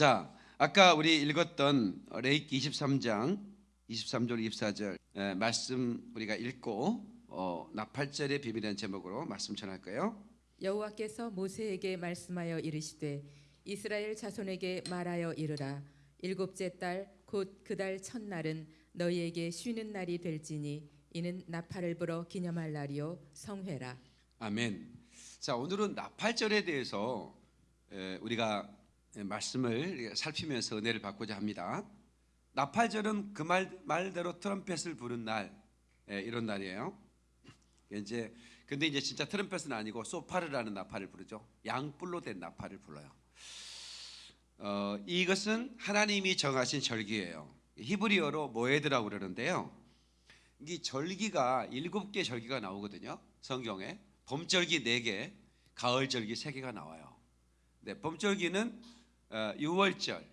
자, 아까 우리 읽었던 레이기 23장 23절 24절 에, 말씀 우리가 읽고 어, 나팔절의 비밀이라는 제목으로 말씀 전할까요? 여호와께서 모세에게 말씀하여 이르시되 이스라엘 자손에게 말하여 이르라 일곱째 달 곧 그 달 첫날은 너희에게 쉬는 날이 될지니 이는 나팔을 불어 기념할 날이요 성회라 아멘. 자, 오늘은 나팔절에 대해서 에, 우리가 말씀을 살피면서 은혜를 받고자 합니다. 나팔절은 그 말 말대로 트럼펫을 부는 날 에, 이런 날이에요. 이제 근데 이제 진짜 트럼펫은 아니고 소파르라는 나팔을 부르죠. 양뿔로 된 나팔을 불러요. 어, 이것은 하나님이 정하신 절기예요. 히브리어로 모에드라고 그러는데요. 이 절기가 일곱 개 절기가 나오거든요. 성경에 봄절기 네 개, 가을절기 세 개가 나와요. 네, 봄절기는 어, 유월절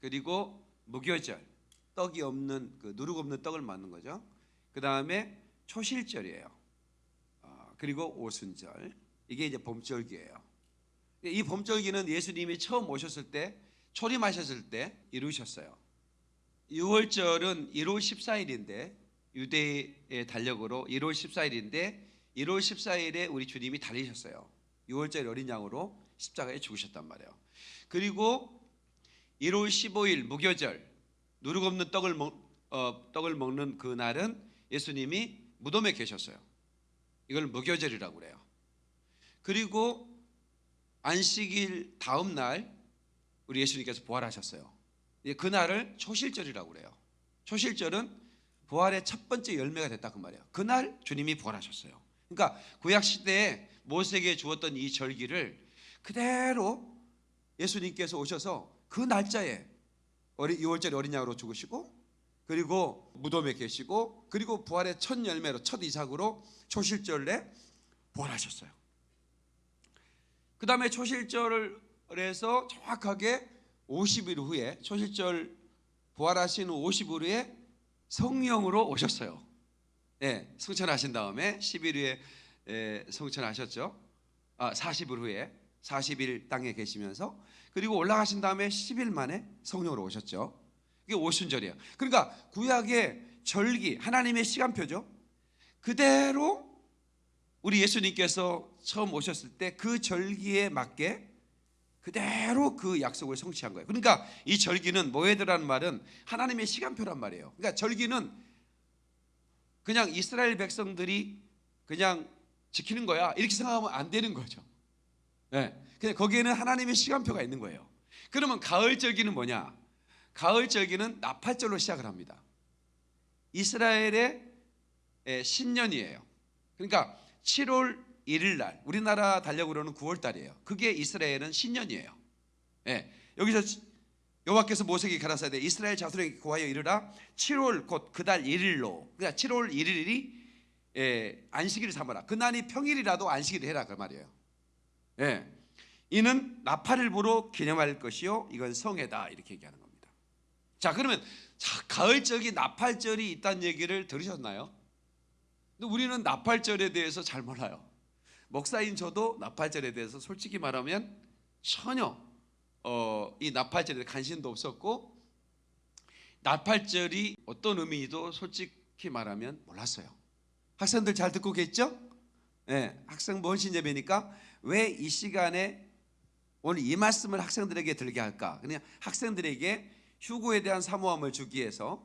그리고 무교절 떡이 없는 그 누룩 없는 떡을 맞는 거죠. 그 다음에 초실절이에요. 어, 그리고 오순절 이게 이제 봄절기예요. 이 봄절기는 예수님이 처음 오셨을 때 초림하셨을 때 이루셨어요. 6월절은 1월 14일인데 유대의 달력으로 1월 14일인데 1월 14일에 우리 주님이 달리셨어요. 6월절 어린 양으로 십자가에 죽으셨단 말이에요. 그리고 1월 15일 무교절 누룩 없는 떡을 먹, 어, 떡을 먹는 그 날은 예수님이 무덤에 계셨어요. 이걸 무교절이라고 그래요. 그리고 안식일 다음 날 우리 예수님께서 부활하셨어요. 그 날을 초실절이라고 그래요. 초실절은 부활의 첫 번째 열매가 됐다 그 말이에요. 그날 주님이 부활하셨어요. 그러니까 구약 시대에 모세에게 주었던 이 절기를 그대로 예수님께서 오셔서 그 날짜에 6월절에 어린 양으로 죽으시고 그리고 무덤에 계시고 그리고 부활의 첫 열매로 첫 이삭으로 초실절에 부활하셨어요. 그 다음에 초실절을 해서 정확하게 50일 후에 초실절 부활하신 후 50일 후에 성령으로 오셨어요. 예, 성천하신 다음에 10일 후에 예, 성천하셨죠. 아, 40일 후에 40일 땅에 계시면서 그리고 올라가신 다음에 10일 만에 성령으로 오셨죠. 이게 오순절이에요. 그러니까 구약의 절기 하나님의 시간표죠. 그대로 우리 예수님께서 처음 오셨을 때 그 절기에 맞게 그대로 그 약속을 성취한 거예요. 그러니까 이 절기는 모에드라는 말은 하나님의 시간표란 말이에요. 그러니까 절기는 그냥 이스라엘 백성들이 그냥 지키는 거야 이렇게 생각하면 안 되는 거죠. 네. 그냥 거기에는 하나님의 시간표가 있는 거예요. 그러면 가을 절기는 뭐냐? 가을 절기는 나팔절로 시작을 합니다. 이스라엘의 신년이에요. 그러니까 7월 1일 날 우리나라 달력으로는 9월 달이에요. 그게 이스라엘은 신년이에요. 예. 여기서 여호와께서 모세에게 가라사대 이스라엘 자손에게 고하여 이르라 7월 곧 그달 1일로 그러니까 7월 1일이 예, 안식일을 삼아라. 그날이 평일이라도 안식일을 해라 그 말이에요. 예. 이는 나팔을 보러 기념할 것이요 이건 성회다 이렇게 얘기하는 겁니다. 자 그러면 자, 가을절이 나팔절이 있다는 얘기를 들으셨나요? 근데 우리는 나팔절에 대해서 잘 몰라요. 목사인 저도 나팔절에 대해서 솔직히 말하면 전혀 어, 이 나팔절에 관심도 없었고 나팔절이 어떤 의미도 솔직히 말하면 몰랐어요. 학생들 잘 듣고 계시죠? 네, 학생 뭔신 예배니까 왜 이 시간에 오늘 이 말씀을 학생들에게 들게 할까? 그냥 학생들에게 휴고에 대한 사모함을 주기 위해서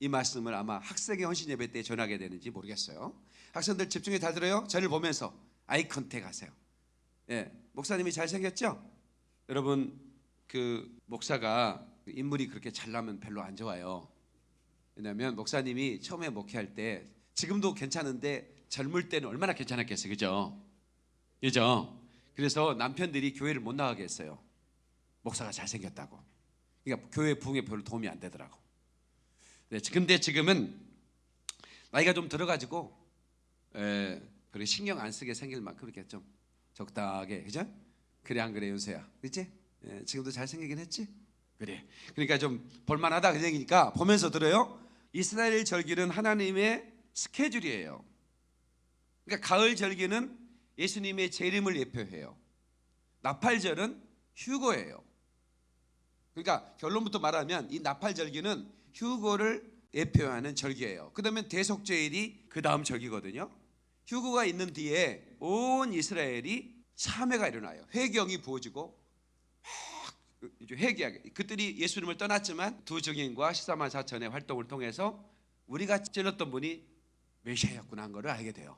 이 말씀을 아마 학생의 헌신 예배 때 전하게 되는지 모르겠어요. 학생들 집중해 잘 들어요. 저를 보면서 아이 컨택 하세요. 예, 목사님이 잘생겼죠? 여러분 그 목사가 인물이 그렇게 잘나면 별로 안 좋아요. 왜냐하면 목사님이 처음에 목회할 때 지금도 괜찮은데 젊을 때는 얼마나 괜찮았겠어요. 그죠? 그죠? 그래서 남편들이 교회를 못 나가게 했어요. 목사가 잘생겼다고. 그러니까 교회 부흥에 별로 도움이 안 되더라고. 네, 근데 지금은 나이가 좀 들어가지고 에, 그렇게 신경 안 쓰게 생길 만큼 이렇게 좀 적당하게 그죠? 그래 안 그래 윤서야 그렇지? 에, 지금도 잘 생기긴 했지? 그래 그러니까 좀 볼만하다 그 얘기니까 보면서 들어요 이스라엘 절기는 하나님의 스케줄이에요 그러니까 가을 절기는 예수님의 재림을 예표해요 나팔절은 휴거예요 그러니까 결론부터 말하면 이 나팔절기는 휴거를 예표하는 절기예요. 그다음에 대속죄일이 그 다음 절기거든요. 휴거가 있는 뒤에 온 이스라엘이 참회가 일어나요. 회경이 부어지고 회개하게. 그들이 예수님을 떠났지만 두 증인과 14만 4천의 활동을 통해서 우리가 찔렀던 분이 메시아였구나 한 것을 알게 돼요.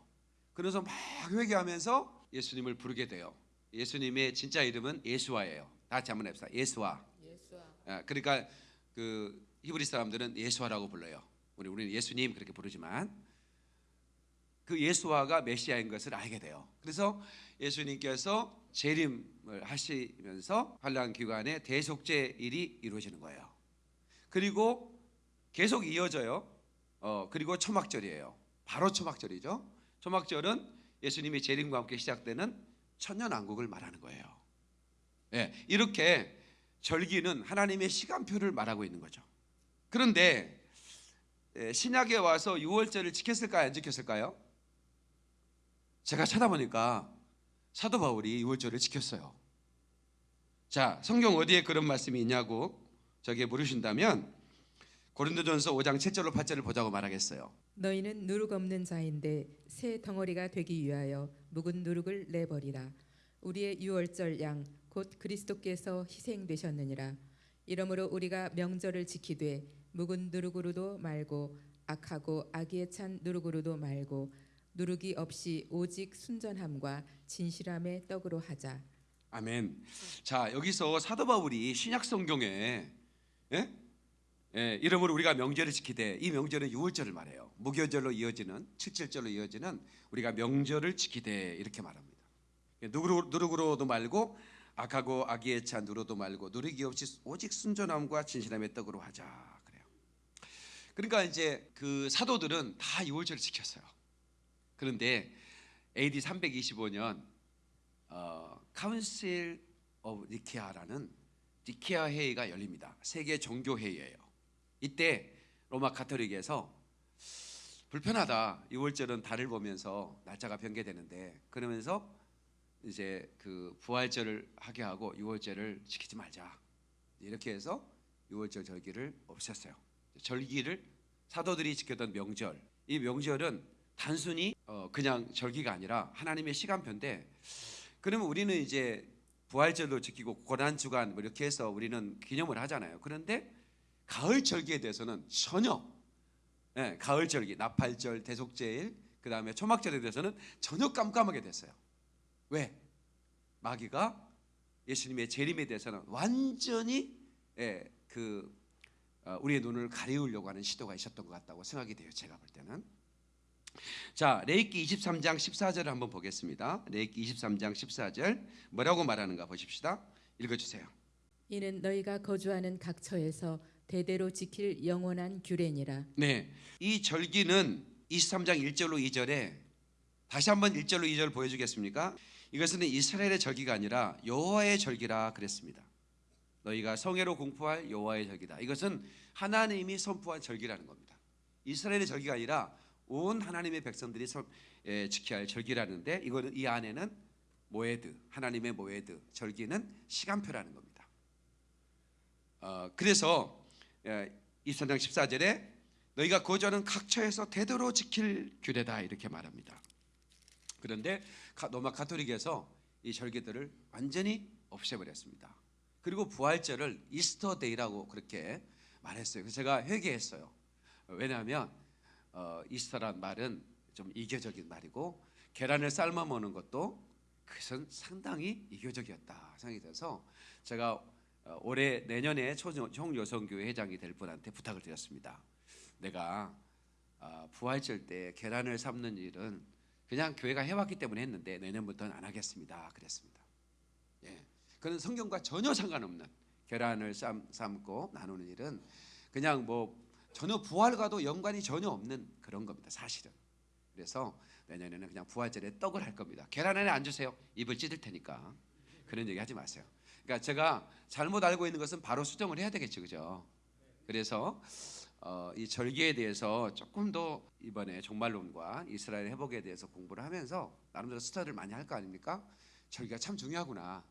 그래서 막 회개하면서 예수님을 부르게 돼요. 예수님의 진짜 이름은 예수와예요. 다 같이 한번 해봅시다. 예수와. 아, 그러니까 그 히브리 사람들은 예수와라고 불러요. 우리 우리는 예수님 그렇게 부르지만 그 예수와가 메시아인 것을 알게 돼요. 그래서 예수님께서 재림을 하시면서 환란 기간에 대속죄 일이 이루어지는 거예요. 그리고 계속 이어져요. 어, 그리고 초막절이에요. 바로 초막절이죠. 초막절은 예수님의 재림과 함께 시작되는 천년왕국을 말하는 거예요. 예, 이렇게 절기는 하나님의 시간표를 말하고 있는 거죠. 그런데 예, 신약에 와서 유월절을 지켰을까요? 안 지켰을까요? 제가 찾아보니까 사도 바울이 유월절을 지켰어요. 자, 성경 어디에 그런 말씀이 있냐고 저게 물으신다면 고린도전서 5장 7절로 8절을 보자고 말하겠어요. 너희는 누룩 없는 자인데 새 덩어리가 되기 위하여 묵은 누룩을 내버리라. 우리의 유월절 양 곧 그리스도께서 희생되셨느니라. 이러므로 우리가 명절을 지키되 묵은 누룩으로도 말고 악하고 악의에 찬 누룩으로도 말고 누룩이 없이 오직 순전함과 진실함의 떡으로 하자. 아멘. 자 여기서 사도 바울이 신약 성경에 예? 예, 이러므로 우리가 명절을 지키되 이 명절은 유월절을 말해요. 무교절로 이어지는 칠칠절로 이어지는 우리가 명절을 지키되 이렇게 말합니다. 누구로, 누룩으로도 말고 악하고 악의에 찬 누로도 말고 누룩이 없이 오직 순전함과 진실함의 떡으로 하자 그래요. 그러니까 이제 그 사도들은 다 유월절을 지켰어요. 그런데 AD 325년 어, Council of Nicaea라는 니케아 회의가 열립니다. 세계 종교 회의예요. 이때 로마 가톨릭에서 불편하다. 유월절은 달을 보면서 날짜가 변개되는데 그러면서 이제 그 부활절을 하게 하고 유월절을 지키지 말자. 이렇게 해서 유월절 절기를 없앴어요. 절기를 사도들이 지켰던 명절. 이 명절은 단순히 어, 그냥 절기가 아니라 하나님의 시간표인데 그러면 우리는 이제 부활절도 지키고 고난 주간 뭐 이렇게 해서 우리는 기념을 하잖아요. 그런데 가을 절기에 대해서는 전혀 예, 가을 절기, 나팔절, 대속제일, 그 다음에 초막절에 대해서는 전혀 깜깜하게 됐어요. 왜? 마귀가 예수님의 재림에 대해서는 완전히 예, 그 어, 우리의 눈을 가리우려고 하는 시도가 있었던 것 같다고 생각이 돼요. 제가 볼 때는. 자, 레이기 23장 14절을 한번 보겠습니다. 레이기 23장 14절 뭐라고 말하는가 보십시다. 읽어 주세요. 이는 너희가 거주하는 각 처에서 대대로 지킬 영원한 규례니라. 네, 이 절기는 23장 1절로 2절에 다시 한번 1절로 2절 보여 주겠습니까? 이것은 이스라엘의 절기가 아니라 여호와의 절기라 그랬습니다. 너희가 성회로 공포할 여호와의 절기다. 이것은 하나님이 선포한 절기라는 겁니다. 이스라엘의 절기가 아니라 온 하나님의 백성들이 선- 에, 지켜야 할 절기라는데 이거는 이 안에는 모에드 하나님의 모에드 절기는 시간표라는 겁니다. 어, 그래서 예, 23장 14절에 너희가 거주하는 각 처에서 대대로 지킬 규례다 이렇게 말합니다. 그런데 가- 로마 가톨릭에서 이 절기들을 완전히 없애버렸습니다. 그리고 부활절을 이스터 데이라고 그렇게 말했어요. 그래서 제가 회개했어요. 왜냐하면 어, 이스터란 말은 좀 이교적인 말이고 계란을 삶아 먹는 것도 그것은 상당히 이교적이었다 생각이 돼서 제가 어, 올해 내년에 총여성교회 회장이 될 분한테 부탁을 드렸습니다. 내가 아, 부활절 때 계란을 삶는 일은 그냥 교회가 해왔기 때문에 했는데 내년부터는 안 하겠습니다. 그랬습니다. 예, 그는 성경과 전혀 상관없는 계란을 삶, 삶고 나누는 일은 그냥 뭐 전혀 부활과도 연관이 전혀 없는 그런 겁니다. 사실은. 그래서 내년에는 그냥 부활절에 떡을 할 겁니다. 계란 안에 안 주세요. 입을 찢을 테니까 그런 얘기 하지 마세요. 그러니까 제가 잘못 알고 있는 것은 바로 수정을 해야 되겠죠, 그죠? 그래서 어, 이 절기에 대해서 조금 더 이번에 종말론과 이스라엘 회복에 대해서 공부를 하면서 나름대로 스터디를 많이 할 거 아닙니까? 절기가 참 중요하구나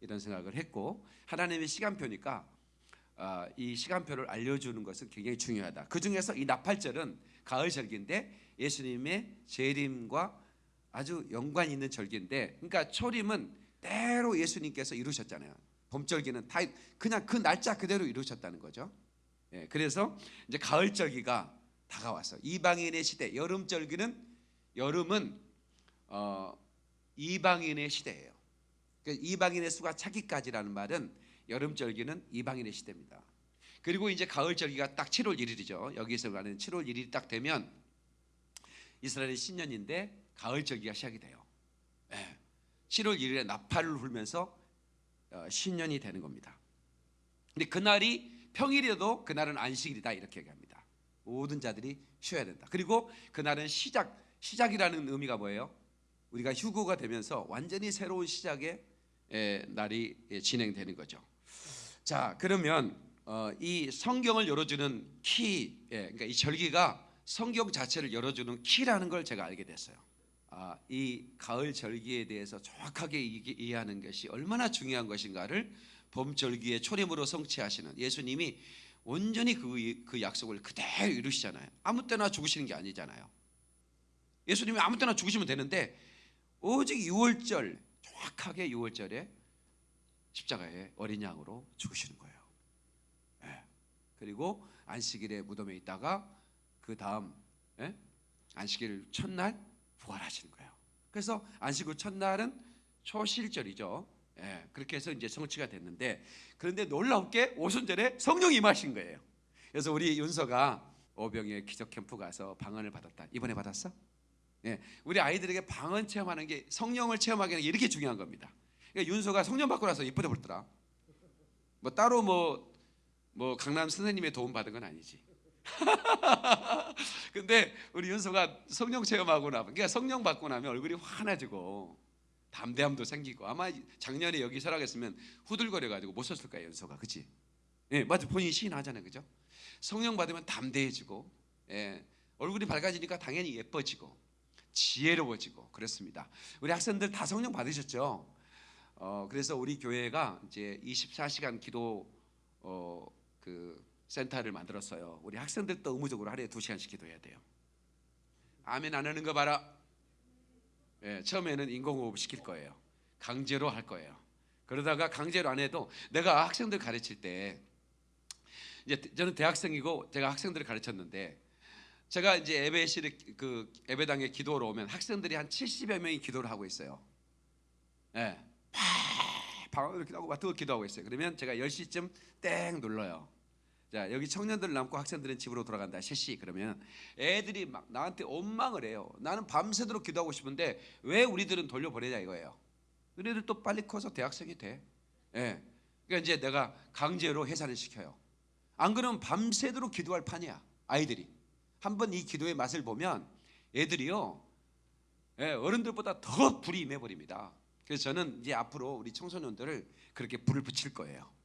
이런 생각을 했고 하나님의 시간표니까 어, 이 시간표를 알려주는 것은 굉장히 중요하다. 그 중에서 이 나팔절은 가을 절기인데 예수님의 재림과 아주 연관 있는 절기인데, 그러니까 초림은 때로 예수님께서 이루셨잖아요. 봄절기는 다 그냥 그 날짜 그대로 이루셨다는 거죠. 예, 그래서 이제 가을 절기가 다가왔어. 이방인의 시대, 여름 절기는 여름은 어, 이방인의 시대예요. 그러니까 이방인의 수가 차기까지라는 말은 여름 절기는 이방인의 시대입니다. 그리고 이제 가을 절기가 딱 7월 1일이죠. 여기서 가는 7월 1일이 딱 되면 이스라엘의 신년인데 가을 절기가 시작이 돼요. 예. 7월 1일에 나팔을 불면서 어, 신년이 되는 겁니다. 근데 그날이 평일이어도 그날은 안식일이다 이렇게 얘기합니다. 모든 자들이 쉬어야 된다. 그리고 그날은 시작 시작이라는 의미가 뭐예요? 우리가 휴거가 되면서 완전히 새로운 시작의 에, 날이 예, 진행되는 거죠. 자 그러면 어, 이 성경을 열어주는 키, 예, 그러니까 이 절기가 성경 자체를 열어주는 키라는 걸 제가 알게 됐어요. 아, 이 가을 절기에 대해서 정확하게 이- 이해하는 것이 얼마나 중요한 것인가를 봄 절기의 초림으로 성취하시는 예수님이 온전히 그, 그 약속을 그대로 이루시잖아요. 아무 때나 죽으시는 게 아니잖아요. 예수님이 아무 때나 죽으시면 되는데 오직 6월절 정확하게 6월절에 십자가에 어린 양으로 죽으시는 거예요. 예. 그리고 안식일에 무덤에 있다가 그 다음 예? 안식일 첫날 부활하시는 거예요. 그래서 안식일 첫날은 초실절이죠. 예, 그렇게 해서 이제 성취가 됐는데 그런데 놀랍게 오순절에 성령이 임하신 거예요. 그래서 우리 윤서가 오병의 기적 캠프 가서 방언을 받았다. 이번에 받았어? 예, 우리 아이들에게 방언 체험하는 게 성령을 체험하기는 이렇게 중요한 겁니다. 그러니까 윤서가 성령 받고 나서 이쁘게 불더라. 뭐 따로 뭐, 뭐 강남 선생님의 도움 받은 건 아니지. 근데 우리 윤서가 성령 체험하고 나면 그러니까 성령 받고 나면 얼굴이 환해지고 담대함도 생기고 아마 작년에 여기 설학했으면 후들거려 가지고 못 썼을 거예요 윤서가 그치? 예 맞아 본인이 시인하잖아요 그죠? 성령 받으면 담대해지고 예, 얼굴이 밝아지니까 당연히 예뻐지고 지혜로워지고 그렇습니다 우리 학생들 다 성령 받으셨죠? 어, 그래서 우리 교회가 이제 24시간 기도 어, 그 센터를 만들었어요. 우리 학생들도 의무적으로 하루에 두 시간씩 기도해야 돼요. 아멘 안 하는 거 봐라. 예, 처음에는 인공호흡 시킬 거예요. 강제로 할 거예요. 그러다가 강제로 안 해도 내가 학생들 가르칠 때 이제 저는 대학생이고 제가 학생들을 가르쳤는데 제가 이제 예배실에 그 예배당에 기도로 오면 학생들이 한 70여 명이 기도를 하고 있어요. 예. 방 이렇게 하고 맡고 기도하고 있어요. 그러면 제가 10시쯤 땡 눌러요. 자 여기 청년들 남고 학생들은 집으로 돌아간다. 3시 그러면 애들이 막 나한테 원망을 해요. 나는 밤새도록 기도하고 싶은데 왜 우리들은 돌려보내냐 이거예요. 우리들 또 빨리 커서 대학생이 돼. 예. 그러니까 이제 내가 강제로 해산을 시켜요. 안 그러면 밤새도록 기도할 판이야. 아이들이 한번 이 기도의 맛을 보면 애들이요 예, 어른들보다 더 불이 임해버립니다. 그래서 저는 이제 앞으로 우리 청소년들을 그렇게 불을 붙일 거예요.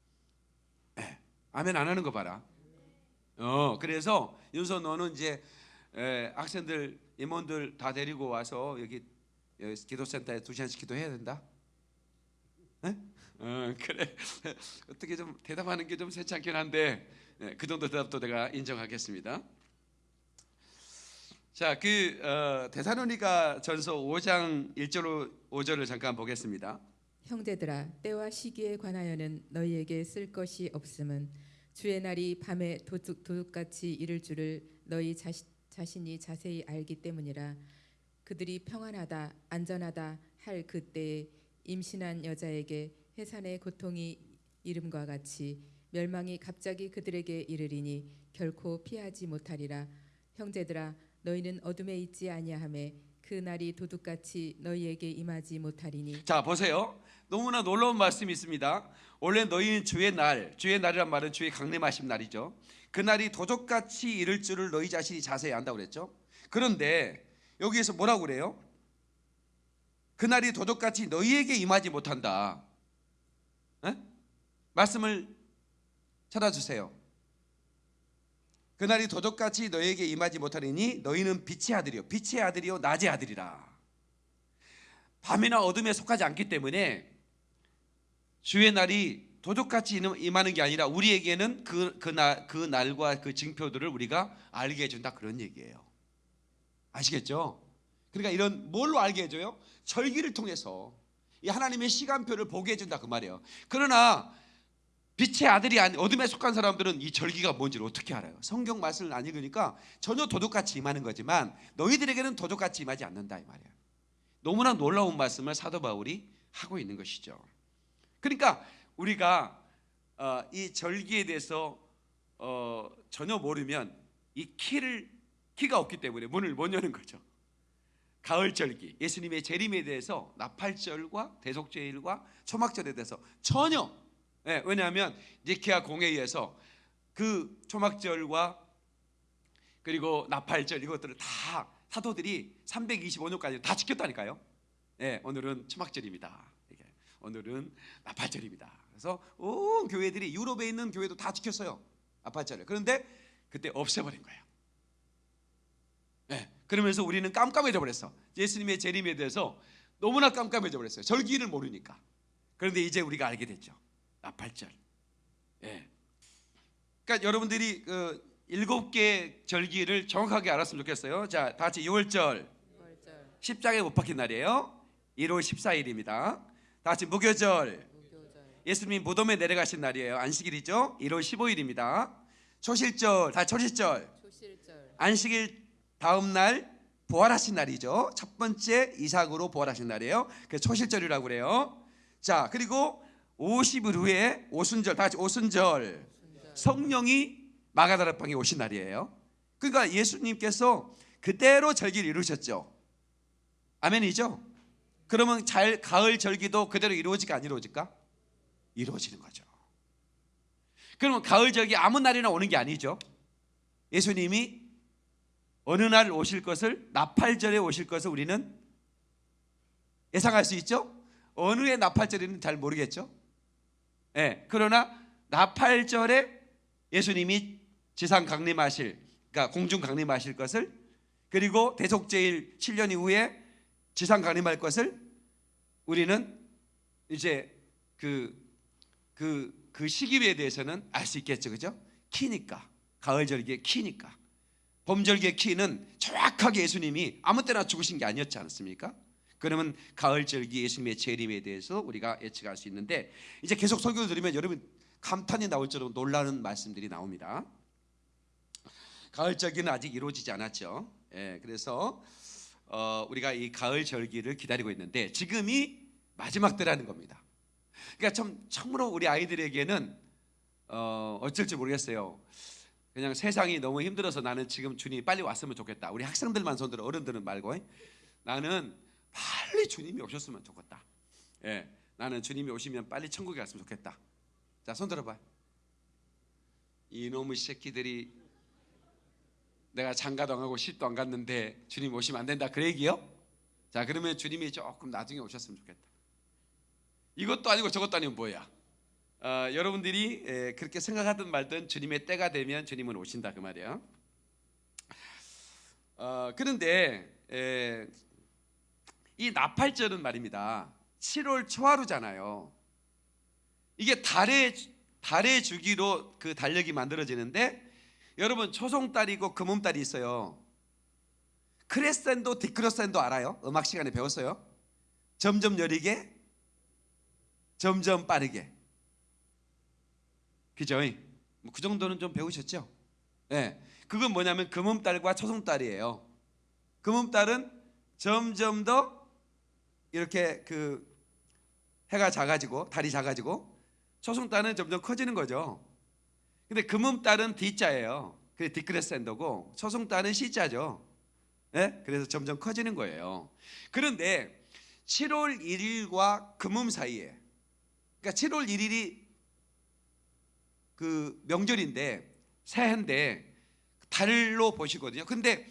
예. 아멘 안 하는 거 봐라. 어, 그래서 윤서 너는 이제 에, 학생들 임원들 다 데리고 와서 여기, 여기 기도센터에 두 시간씩 기도해야 된다. 에? 어, 그래. 어떻게 좀 대답하는 게 좀 세차긴 한데 예, 그 정도 대답도 내가 인정하겠습니다. 자, 그 어, 데살로니가 전서 5장 1절 5절을 잠깐 보겠습니다. 형제들아 때와 시기에 관하여는 너희에게 쓸 것이 없음은 주의 날이 밤에 도둑, 도둑같이 이를 줄을 너희 자시, 자신이 자세히 알기 때문이라. 그들이 평안하다 안전하다 할 그때에 임신한 여자에게 해산의 고통이 이름과 같이 멸망이 갑자기 그들에게 이르리니 결코 피하지 못하리라. 형제들아 너희는 어둠에 있지 아니하매 그 날이 도둑같이 너희에게 임하지 못하리니. 자 보세요. 너무나 놀라운 말씀이 있습니다. 원래 너희는 주의 날, 주의 날이란 말은 주의 강림하심 날이죠. 그 날이 도적같이 이를 줄을 너희 자신이 자세히 안다고 그랬죠. 그런데 여기에서 뭐라고 그래요? 그 날이 도적같이 너희에게 임하지 못한다. 에? 말씀을 찾아주세요. 그날이 도적같이 너희에게 임하지 못하리니 너희는 빛의 아들이요 빛의 아들이요 낮의 아들이라. 밤이나 어둠에 속하지 않기 때문에 주의 날이 도둑같이 임하- 임하는 게 아니라 우리에게는 그, 그, 날, 그 날과 그 징표들을 우리가 알게 해준다 그런 얘기예요. 아시겠죠? 그러니까 이런 뭘로 알게 해줘요? 절기를 통해서 이 하나님의 시간표를 보게 해준다 그 말이에요. 그러나 빛의 아들이 아닌 어둠에 속한 사람들은 이 절기가 뭔지를 어떻게 알아요? 성경 말씀을 안 읽으니까 전혀 도둑같이 임하는 거지만 너희들에게는 도둑같이 임하지 않는다 이 말이에요. 너무나 놀라운 말씀을 사도 바울이 하고 있는 것이죠. 그러니까 우리가 어, 이 절기에 대해서 어, 전혀 모르면 이 키를 키가 없기 때문에 문을 못 여는 거죠. 가을 절기, 예수님의 재림에 대해서 나팔절과 대속죄일과 초막절에 대해서 전혀 예, 왜냐하면 니케아 공회의에서 그 초막절과 그리고 나팔절 이것들을 다 사도들이 325년까지 다 지켰다니까요. 예, 오늘은 초막절입니다. 오늘은 나팔절입니다. 그래서 온 교회들이 유럽에 있는 교회도 다 지켰어요. 나팔절을. 그런데 그때 없애버린 거예요. 예, 그러면서 우리는 깜깜해져 버렸어. 예수님의 재림에 대해서 너무나 깜깜해져 버렸어요. 절기를 모르니까. 그런데 이제 우리가 알게 됐죠. 나팔절. 예. 그러니까 여러분들이 그 일곱 개 절기를 정확하게 알았으면 좋겠어요. 자, 다 같이 6월절 월절, 십자가에 못 박힌 날이에요. 1월 14일입니다. 다 같이 무교절 예수님이 무덤에 내려가신 날이에요. 안식일이죠. 1월 15일입니다. 초실절 다 초실절 초실절, 안식일 다음 날 부활하신 날이죠. 첫 번째 이삭으로 부활하신 날이에요. 그 초실절이라고 그래요. 자 그리고 50일 후에 오순절 다 같이 오순절 순절, 성령이 마가다락방에 오신 날이에요. 그러니까 예수님께서 그대로 절기를 이루셨죠. 아멘이죠. 그러면 잘 가을 절기도 그대로 이루어질까 안 이루어질까? 이루어지는 거죠. 그러면 가을 절기 아무 날이나 오는 게 아니죠. 예수님이 어느 날 오실 것을 나팔절에 오실 것을 우리는 예상할 수 있죠. 어느 해 나팔절인지 잘 모르겠죠. 예. 그러나 나팔절에 예수님이 지상 강림하실 그러니까 공중 강림하실 것을 그리고 대속제일 7년 이후에 지상 강림할 것을 우리는 이제 그 그, 그 시기에 대해서는 알 수 있겠죠. 그죠? 키니까. 가을절기의 키니까. 봄절기의 키는 정확하게 예수님이 아무 때나 죽으신 게 아니었지 않습니까? 그러면 가을절기 예수님의 재림에 대해서 우리가 예측할 수 있는데 이제 계속 설교를 들으면 여러분 감탄이 나올 정도로 놀라는 말씀들이 나옵니다. 가을절기는 아직 이루어지지 않았죠. 예, 그래서 어, 우리가 이 가을 절기를 기다리고 있는데 지금이 마지막 때라는 겁니다. 그러니까 참 참으로 우리 아이들에게는 어, 어쩔지 모르겠어요. 그냥 세상이 너무 힘들어서 나는 지금 주님이 빨리 왔으면 좋겠다. 우리 학생들만 손들어 어른들은 말고 나는 빨리 주님이 오셨으면 좋겠다. 예, 나는 주님이 오시면 빨리 천국에 갔으면 좋겠다. 자, 손 들어봐. 이놈의 새끼들이 내가 장가도 안 가고 시집도 안 갔는데 주님 오시면 안 된다. 그 얘기요? 자, 그러면 주님이 조금 나중에 오셨으면 좋겠다. 이것도 아니고 저것도 아니고 뭐야? 어, 여러분들이 에, 그렇게 생각하든 말든 주님의 때가 되면 주님은 오신다 그 말이에요. 어, 그런데 에, 이 나팔절은 말입니다. 7월 초하루잖아요. 이게 달의 달의 주기로 그 달력이 만들어지는데 여러분 초송달이 고 금음달이 있어요. 크레센도 디크로센도 알아요? 음악 시간에 배웠어요. 점점 느리게 점점 빠르게 그죠? 뭐그 정도는 좀 배우셨죠? 예. 그건 뭐냐면 금음달과 초송달이에요. 금음달은 점점 더 이렇게 그 해가 작아지고 달이 작아지고 초송달은 점점 커지는 거죠. 근데 금음달은 D자예요. 그래 디크레센도고 초송달은 C자죠. 예? 그래서 점점 커지는 거예요. 그런데 7월 1일과 금음 사이에 그러니까 7월 1일이 그 명절인데 새해인데 달로 보시거든요. 근데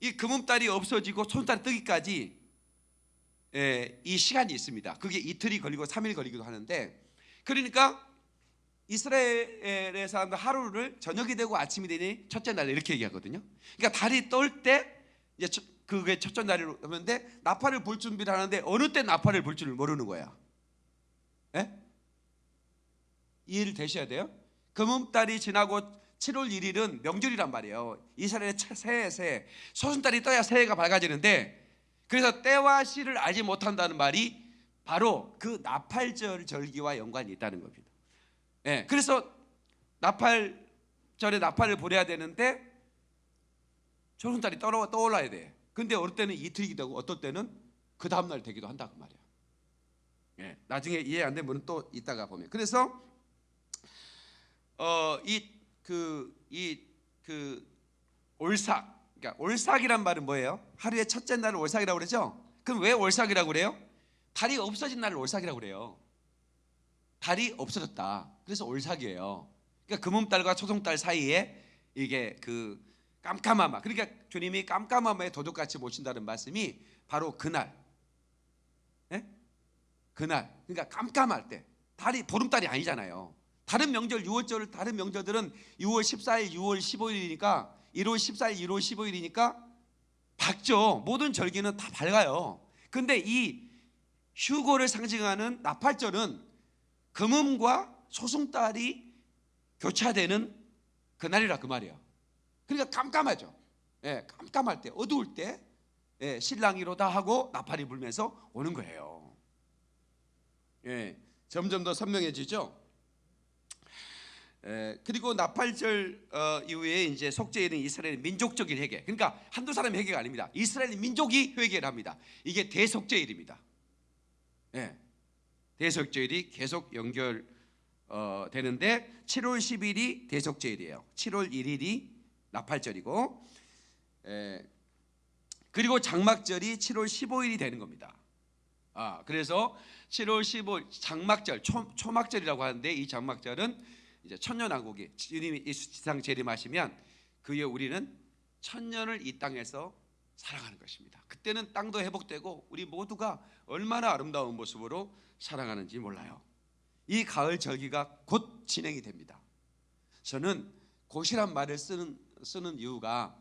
이 금음달이 없어지고 손달 뜨기까지 예, 이 시간이 있습니다. 그게 이틀이 걸리고 3일 걸리기도 하는데 그러니까 이스라엘의 사람들 하루를 저녁이 되고 아침이 되니 첫째 날 이렇게 얘기하거든요. 그러니까 달이 뜰때 이제 첫- 그게 첫째 날이로 하는데 나팔을 불 준비를 하는데 어느 때 나팔을 불 줄을 모르는 거야. 예? 이해를 되셔야 돼요. 금음달이 지나고 7월 1일은 명절이란 말이에요. 이스라엘의 차- 새해 새해 소순달이 떠야 새해가 밝아지는데 그래서 때와 시를 알지 못한다는 말이 바로 그 나팔절 절기와 연관이 있다는 겁니다. 예, 그래서 나팔절에 나팔을 보내야 되는데 소순달이 떠올라, 떠올라야 돼. 근데 어떨 때는 이틀이기도 하고 어떨 때는 그 다음날 되기도 한다 그 말이야. 예, 나중에 이해 안 되면 또 이따가 보면. 그래서 어 이 그 이 그 올삭 그러니까 올삭이란 말은 뭐예요? 하루의 첫째 날을 올삭이라고 그러죠? 그럼 왜 올삭이라고 그래요? 달이 없어진 날을 올삭이라고 그래요. 달이 없어졌다. 그래서 올삭이에요. 그러니까 금음달과 초송달 사이에 이게 그 깜깜함아. 그러니까 주님이 깜깜함에 도둑같이 모신다는 말씀이 바로 그날. 예? 그날. 그러니까 깜깜할 때. 달이 보름달이 아니잖아요. 다른 명절 6월절 다른 명절들은 6월 14일, 6월 15일이니까 1월 14일, 1월 15일이니까 밝죠. 모든 절기는 다 밝아요. 근데 이 휴고를 상징하는 나팔절은 금음과 소승달이 교차되는 그날이라 그 말이에요. 그러니까 깜깜하죠. 예, 깜깜할 때, 어두울 때 예, 신랑이로다 하고 나팔이 불면서 오는 거예요. 예, 점점 더 선명해지죠. 에, 그리고 나팔절 어, 이후에 이제 속죄일은 이스라엘 민족적인 회개. 그러니까 한두 사람 회개가 아닙니다. 이스라엘 민족이 회개를 합니다. 이게 대속죄일입니다. 예, 대속죄일이 계속 연결 어, 되는데 7월 10일이 대속죄일이에요. 7월 1일이 나팔절이고, 에, 그리고 장막절이 7월 15일이 되는 겁니다. 아, 그래서 7월 15일 장막절, 초, 초막절이라고 하는데 이 장막절은 이제 천년왕국이 주님이 이 지상 재림하시면 그에 우리는 천년을 이 땅에서 살아가는 것입니다. 그때는 땅도 회복되고 우리 모두가 얼마나 아름다운 모습으로 살아가는지 몰라요. 이 가을 절기가 곧 진행이 됩니다. 저는 곧이란 말을 쓰는 쓰는 이유가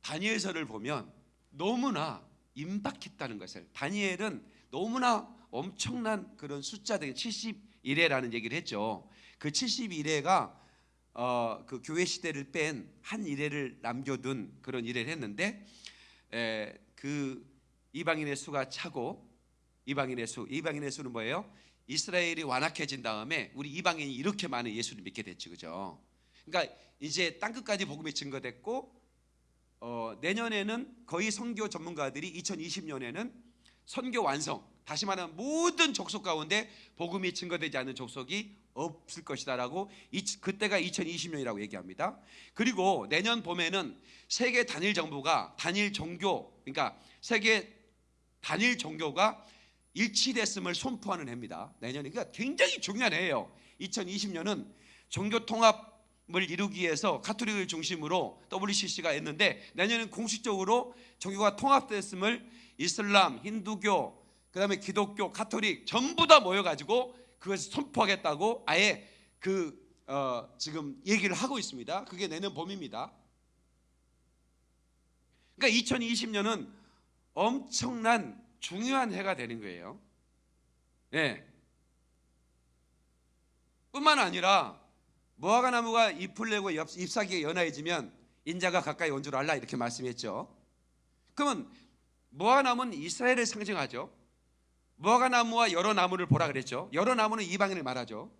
다니엘서를 보면 너무나 임박했다는 것을 다니엘은 너무나 엄청난 그런 숫자들 71회라는 얘기를 했죠. 그 71회가 어, 그 교회 시대를 뺀 한 일회를 남겨둔 그런 일회를 했는데 에, 그 이방인의 수가 차고 이방인의 수 이방인의 수는 뭐예요? 이스라엘이 완악해진 다음에 우리 이방인이 이렇게 많은 예수를 믿게 됐지 그죠? 그러니까 이제 땅 끝까지 복음이 증거됐고 어, 내년에는 거의 선교 전문가들이 2020년에는 선교 완성 다시 말하면 모든 족속 가운데 복음이 증거되지 않는 족속이 없을 것이다라고 이, 그때가 2020년이라고 얘기합니다. 그리고 내년 봄에는 세계 단일 정부가 단일 종교 그러니까 세계 단일 종교가 일치됐음을 선포하는 해입니다. 내년이 그러니까 굉장히 중요한 해예요. 2020년은 종교 통합을 이루기 위해서 카톨릭을 중심으로 WCC가 했는데 내년은 공식적으로 종교가 통합됐음을 이슬람, 힌두교, 그다음에 기독교, 카톨릭 전부 다 모여 가지고 그것을 선포하겠다고 아예 그 어, 지금 얘기를 하고 있습니다. 그게 내년 봄입니다. 그러니까 2020년은 엄청난 중요한 해가 되는 거예요. 예. 뿐만 아니라 무화과 나무가 잎을 내고 잎- 잎사귀가 연하해지면 인자가 가까이 온 줄 알라 이렇게 말씀했죠. 그러면 무화과 나무는 이스라엘을 상징하죠. 무화과 나무와 여러 나무를 보라 그랬죠. 여러 나무는 이방인을 말하죠.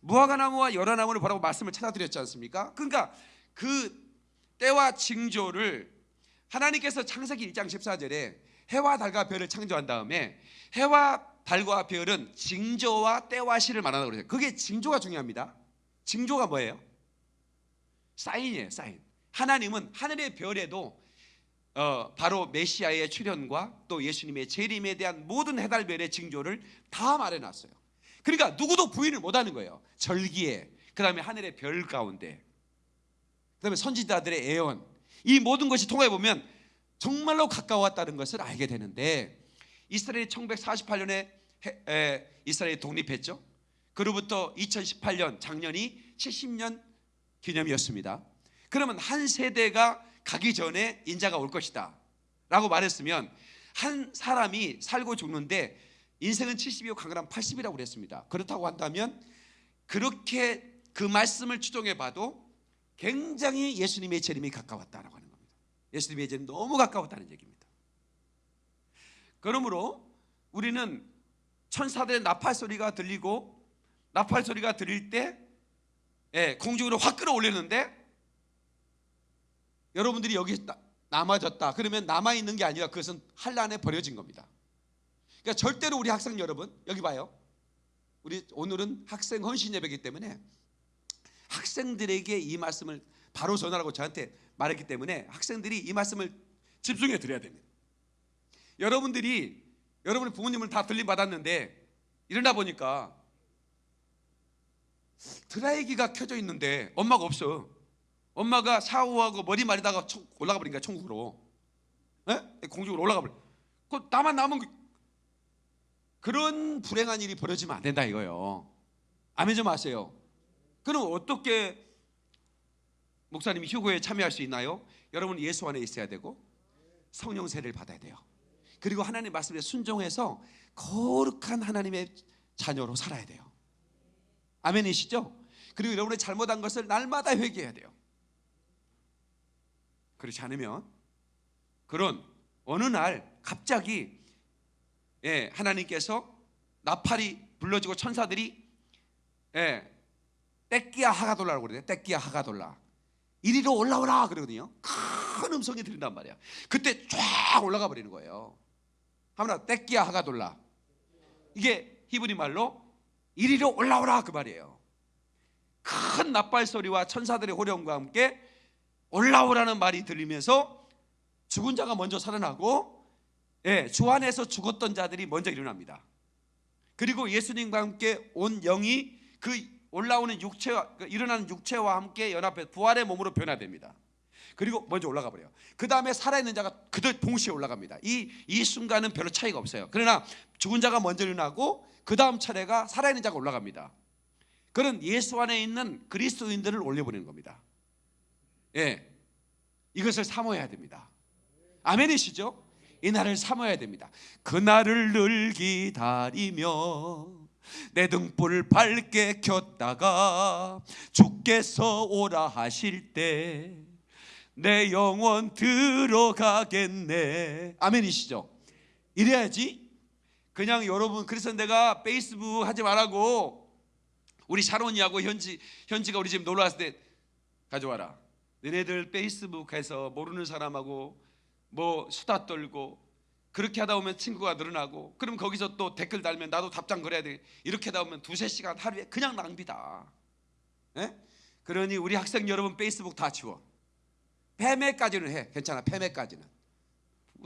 무화과 나무와 여러 나무를 보라고 말씀을 찾아드렸지 않습니까? 그러니까 그 때와 징조를 하나님께서 창세기 1장 14절에 해와 달과 별을 창조한 다음에 해와 달과 별은 징조와 때와 시를 말한다고 그래요. 그게 징조가 중요합니다. 징조가 뭐예요? 사인이에요, 사인. 하나님은 하늘의 별에도 어, 바로 메시아의 출현과 또 예수님의 재림에 대한 모든 해달별의 징조를 다 말해놨어요. 그러니까 누구도 부인을 못하는 거예요. 절기에, 그 다음에 하늘의 별 가운데, 그 다음에 선지자들의 애언, 이 모든 것이 통해 보면 정말로 가까웠다는 것을 알게 되는데 이스라엘이 1948년에 이스라엘이 독립했죠. 그로부터 2018년 작년이 70년 기념이었습니다. 그러면 한 세대가 가기 전에 인자가 올 것이다. 라고 말했으면 한 사람이 살고 죽는데 인생은 70이고 강건한 80이라고 그랬습니다. 그렇다고 한다면 그렇게 그 말씀을 추종해 봐도 굉장히 예수님의 재림이 가까웠다라고 하는 겁니다. 예수님의 재림 너무 가까웠다는 얘기입니다. 그러므로 우리는 천사들의 나팔 소리가 들리고 나팔 소리가 들릴 때 예, 공중으로 확 끌어올리는데 여러분들이 여기 나- 남아졌다. 그러면 남아 있는 게 아니라 그것은 한란에 버려진 겁니다. 그러니까 절대로 우리 학생 여러분 여기 봐요. 우리 오늘은 학생 헌신 예배이기 때문에 학생들에게 이 말씀을 바로 전하라고 저한테 말했기 때문에 학생들이 이 말씀을 집중해 드려야 됩니다. 여러분들이 여러분의 부모님을 다 들림 받았는데 일어나 보니까 드라이기가 켜져 있는데 엄마가 없어. 엄마가 샤워하고 머리 청- 올라가 버리니까 천국으로. 예? 공중으로 올라가 버려. 그 나만 남은 거- 그런 불행한 일이 벌어지면 안 된다 이거요. 아멘 좀 하세요. 그럼 어떻게 목사님이 휴거에 참여할 수 있나요? 여러분 예수 안에 있어야 되고 성령 세례를 받아야 돼요. 그리고 하나님 말씀에 순종해서 거룩한 하나님의 자녀로 살아야 돼요. 아멘이시죠? 그리고 여러분의 잘못한 것을 날마다 회개해야 돼요. 그렇지 않으면 그런 어느 날 갑자기 예, 하나님께서 나팔이 불러지고 천사들이 예, 떼끼야 하가돌라라고 그래요. 떼끼야 하가돌라. 이리로 올라오라 그러거든요. 큰 음성이 들린단 말이야. 그때 쫙 올라가 버리는 거예요. 하나 떼끼야 하가돌라. 이게 히브리 말로 이리로 올라오라 그 말이에요. 큰 나팔 소리와 천사들의 호령과 함께 올라오라는 말이 들리면서 죽은 자가 먼저 살아나고 예, 주 안에서 죽었던 자들이 먼저 일어납니다. 그리고 예수님과 함께 온 영이 그 올라오는 육체와 그 일어나는 육체와 함께 연합해 부활의 몸으로 변화됩니다. 그리고 먼저 올라가 버려요. 그 다음에 살아있는 자가 그들 동시에 올라갑니다. 이, 이 순간은 별로 차이가 없어요. 그러나 죽은 자가 먼저 일어나고 그 다음 차례가 살아있는 자가 올라갑니다. 그런 예수 안에 있는 그리스도인들을 올려보내는 겁니다. 예, 이것을 사모해야 됩니다. 아멘이시죠? 이 날을 사모해야 됩니다. 그 날을 늘 기다리며 내 등불을 밝게 켰다가 주께서 오라 하실 때 내 영혼 들어가겠네. 아멘이시죠? 이래야지. 그냥 여러분 그래서 내가 페이스북 하지 말라고 우리 샤론이하고 현지 현지가 우리 집 놀러 왔을 때 가져와라. 너네들 페이스북에서 모르는 사람하고 뭐 수다 떨고 그렇게 하다 보면 친구가 늘어나고 그럼 거기서 또 댓글 달면 나도 답장 그래야 돼. 이렇게 하다 보면 두세 시간 하루에 그냥 낭비다. 예? 그러니 우리 학생 여러분 페이스북 다 지워. 패매까지는 해. 괜찮아. 패매까지는.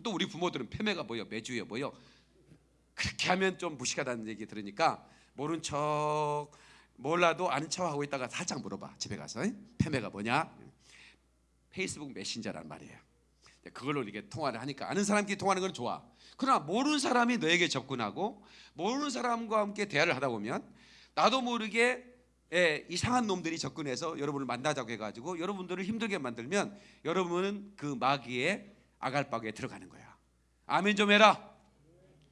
또 우리 부모들은 패매가 뭐요 매주에 뭐요 그렇게 하면 좀 무식하다는 얘기 들으니까 모른 척 몰라도 아는 척 하고 있다가 살짝 물어봐. 집에 가서. 예? 패매가 뭐냐 페이스북 메신저란 말이에요 그걸로 이렇게 통화를 하니까 아는 사람끼리 통화하는 건 좋아. 그러나 모르는 사람이 너에게 접근하고 모르는 사람과 함께 대화를 하다 보면 나도 모르게 예, 이상한 놈들이 접근해서 여러분을 만나자고 해가지고 여러분들을 힘들게 만들면 여러분은 그 마귀의 아갈박에 들어가는 거야. 아멘 좀 해라.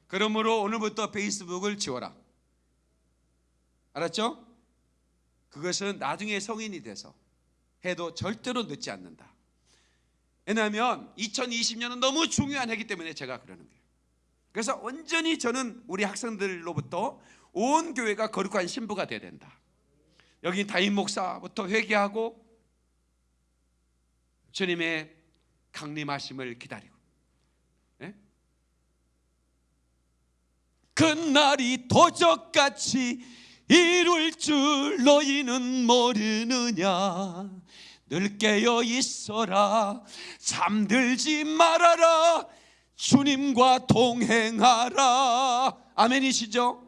그러므로 오늘부터 페이스북을 지워라. 알았죠? 그것은 나중에 성인이 돼서 해도 절대로 늦지 않는다. 왜냐하면 2020년은 너무 중요한 해기 때문에 제가 그러는 거예요. 그래서 온전히 저는 우리 학생들로부터 온 교회가 거룩한 신부가 돼야 된다. 여기 담임 목사부터 회개하고 주님의 강림하심을 기다리고 예? 그날이 도적같이 이룰 줄 너희는 모르느냐 늘 깨어 있어라 잠들지 말아라 주님과 동행하라 아멘이시죠?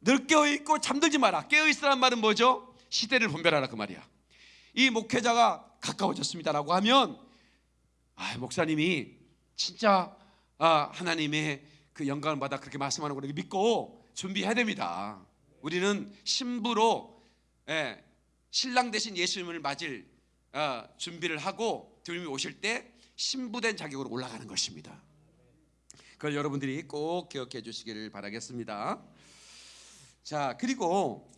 늘 깨어 있고 잠들지 마라 깨어 있으란 말은 뭐죠? 시대를 분별하라 그 말이야 이 목회자가 가까워졌습니다라고 하면 아, 목사님이 진짜 아, 하나님의 그 영광을 받아 그렇게 말씀하는 걸 믿고 준비해야 됩니다. 우리는 신부로 예, 신랑 대신 예수님을 맞을 어, 준비를 하고 주님이 오실 때 신부된 자격으로 올라가는 것입니다. 그걸 여러분들이 꼭 기억해 주시기를 바라겠습니다. 자 그리고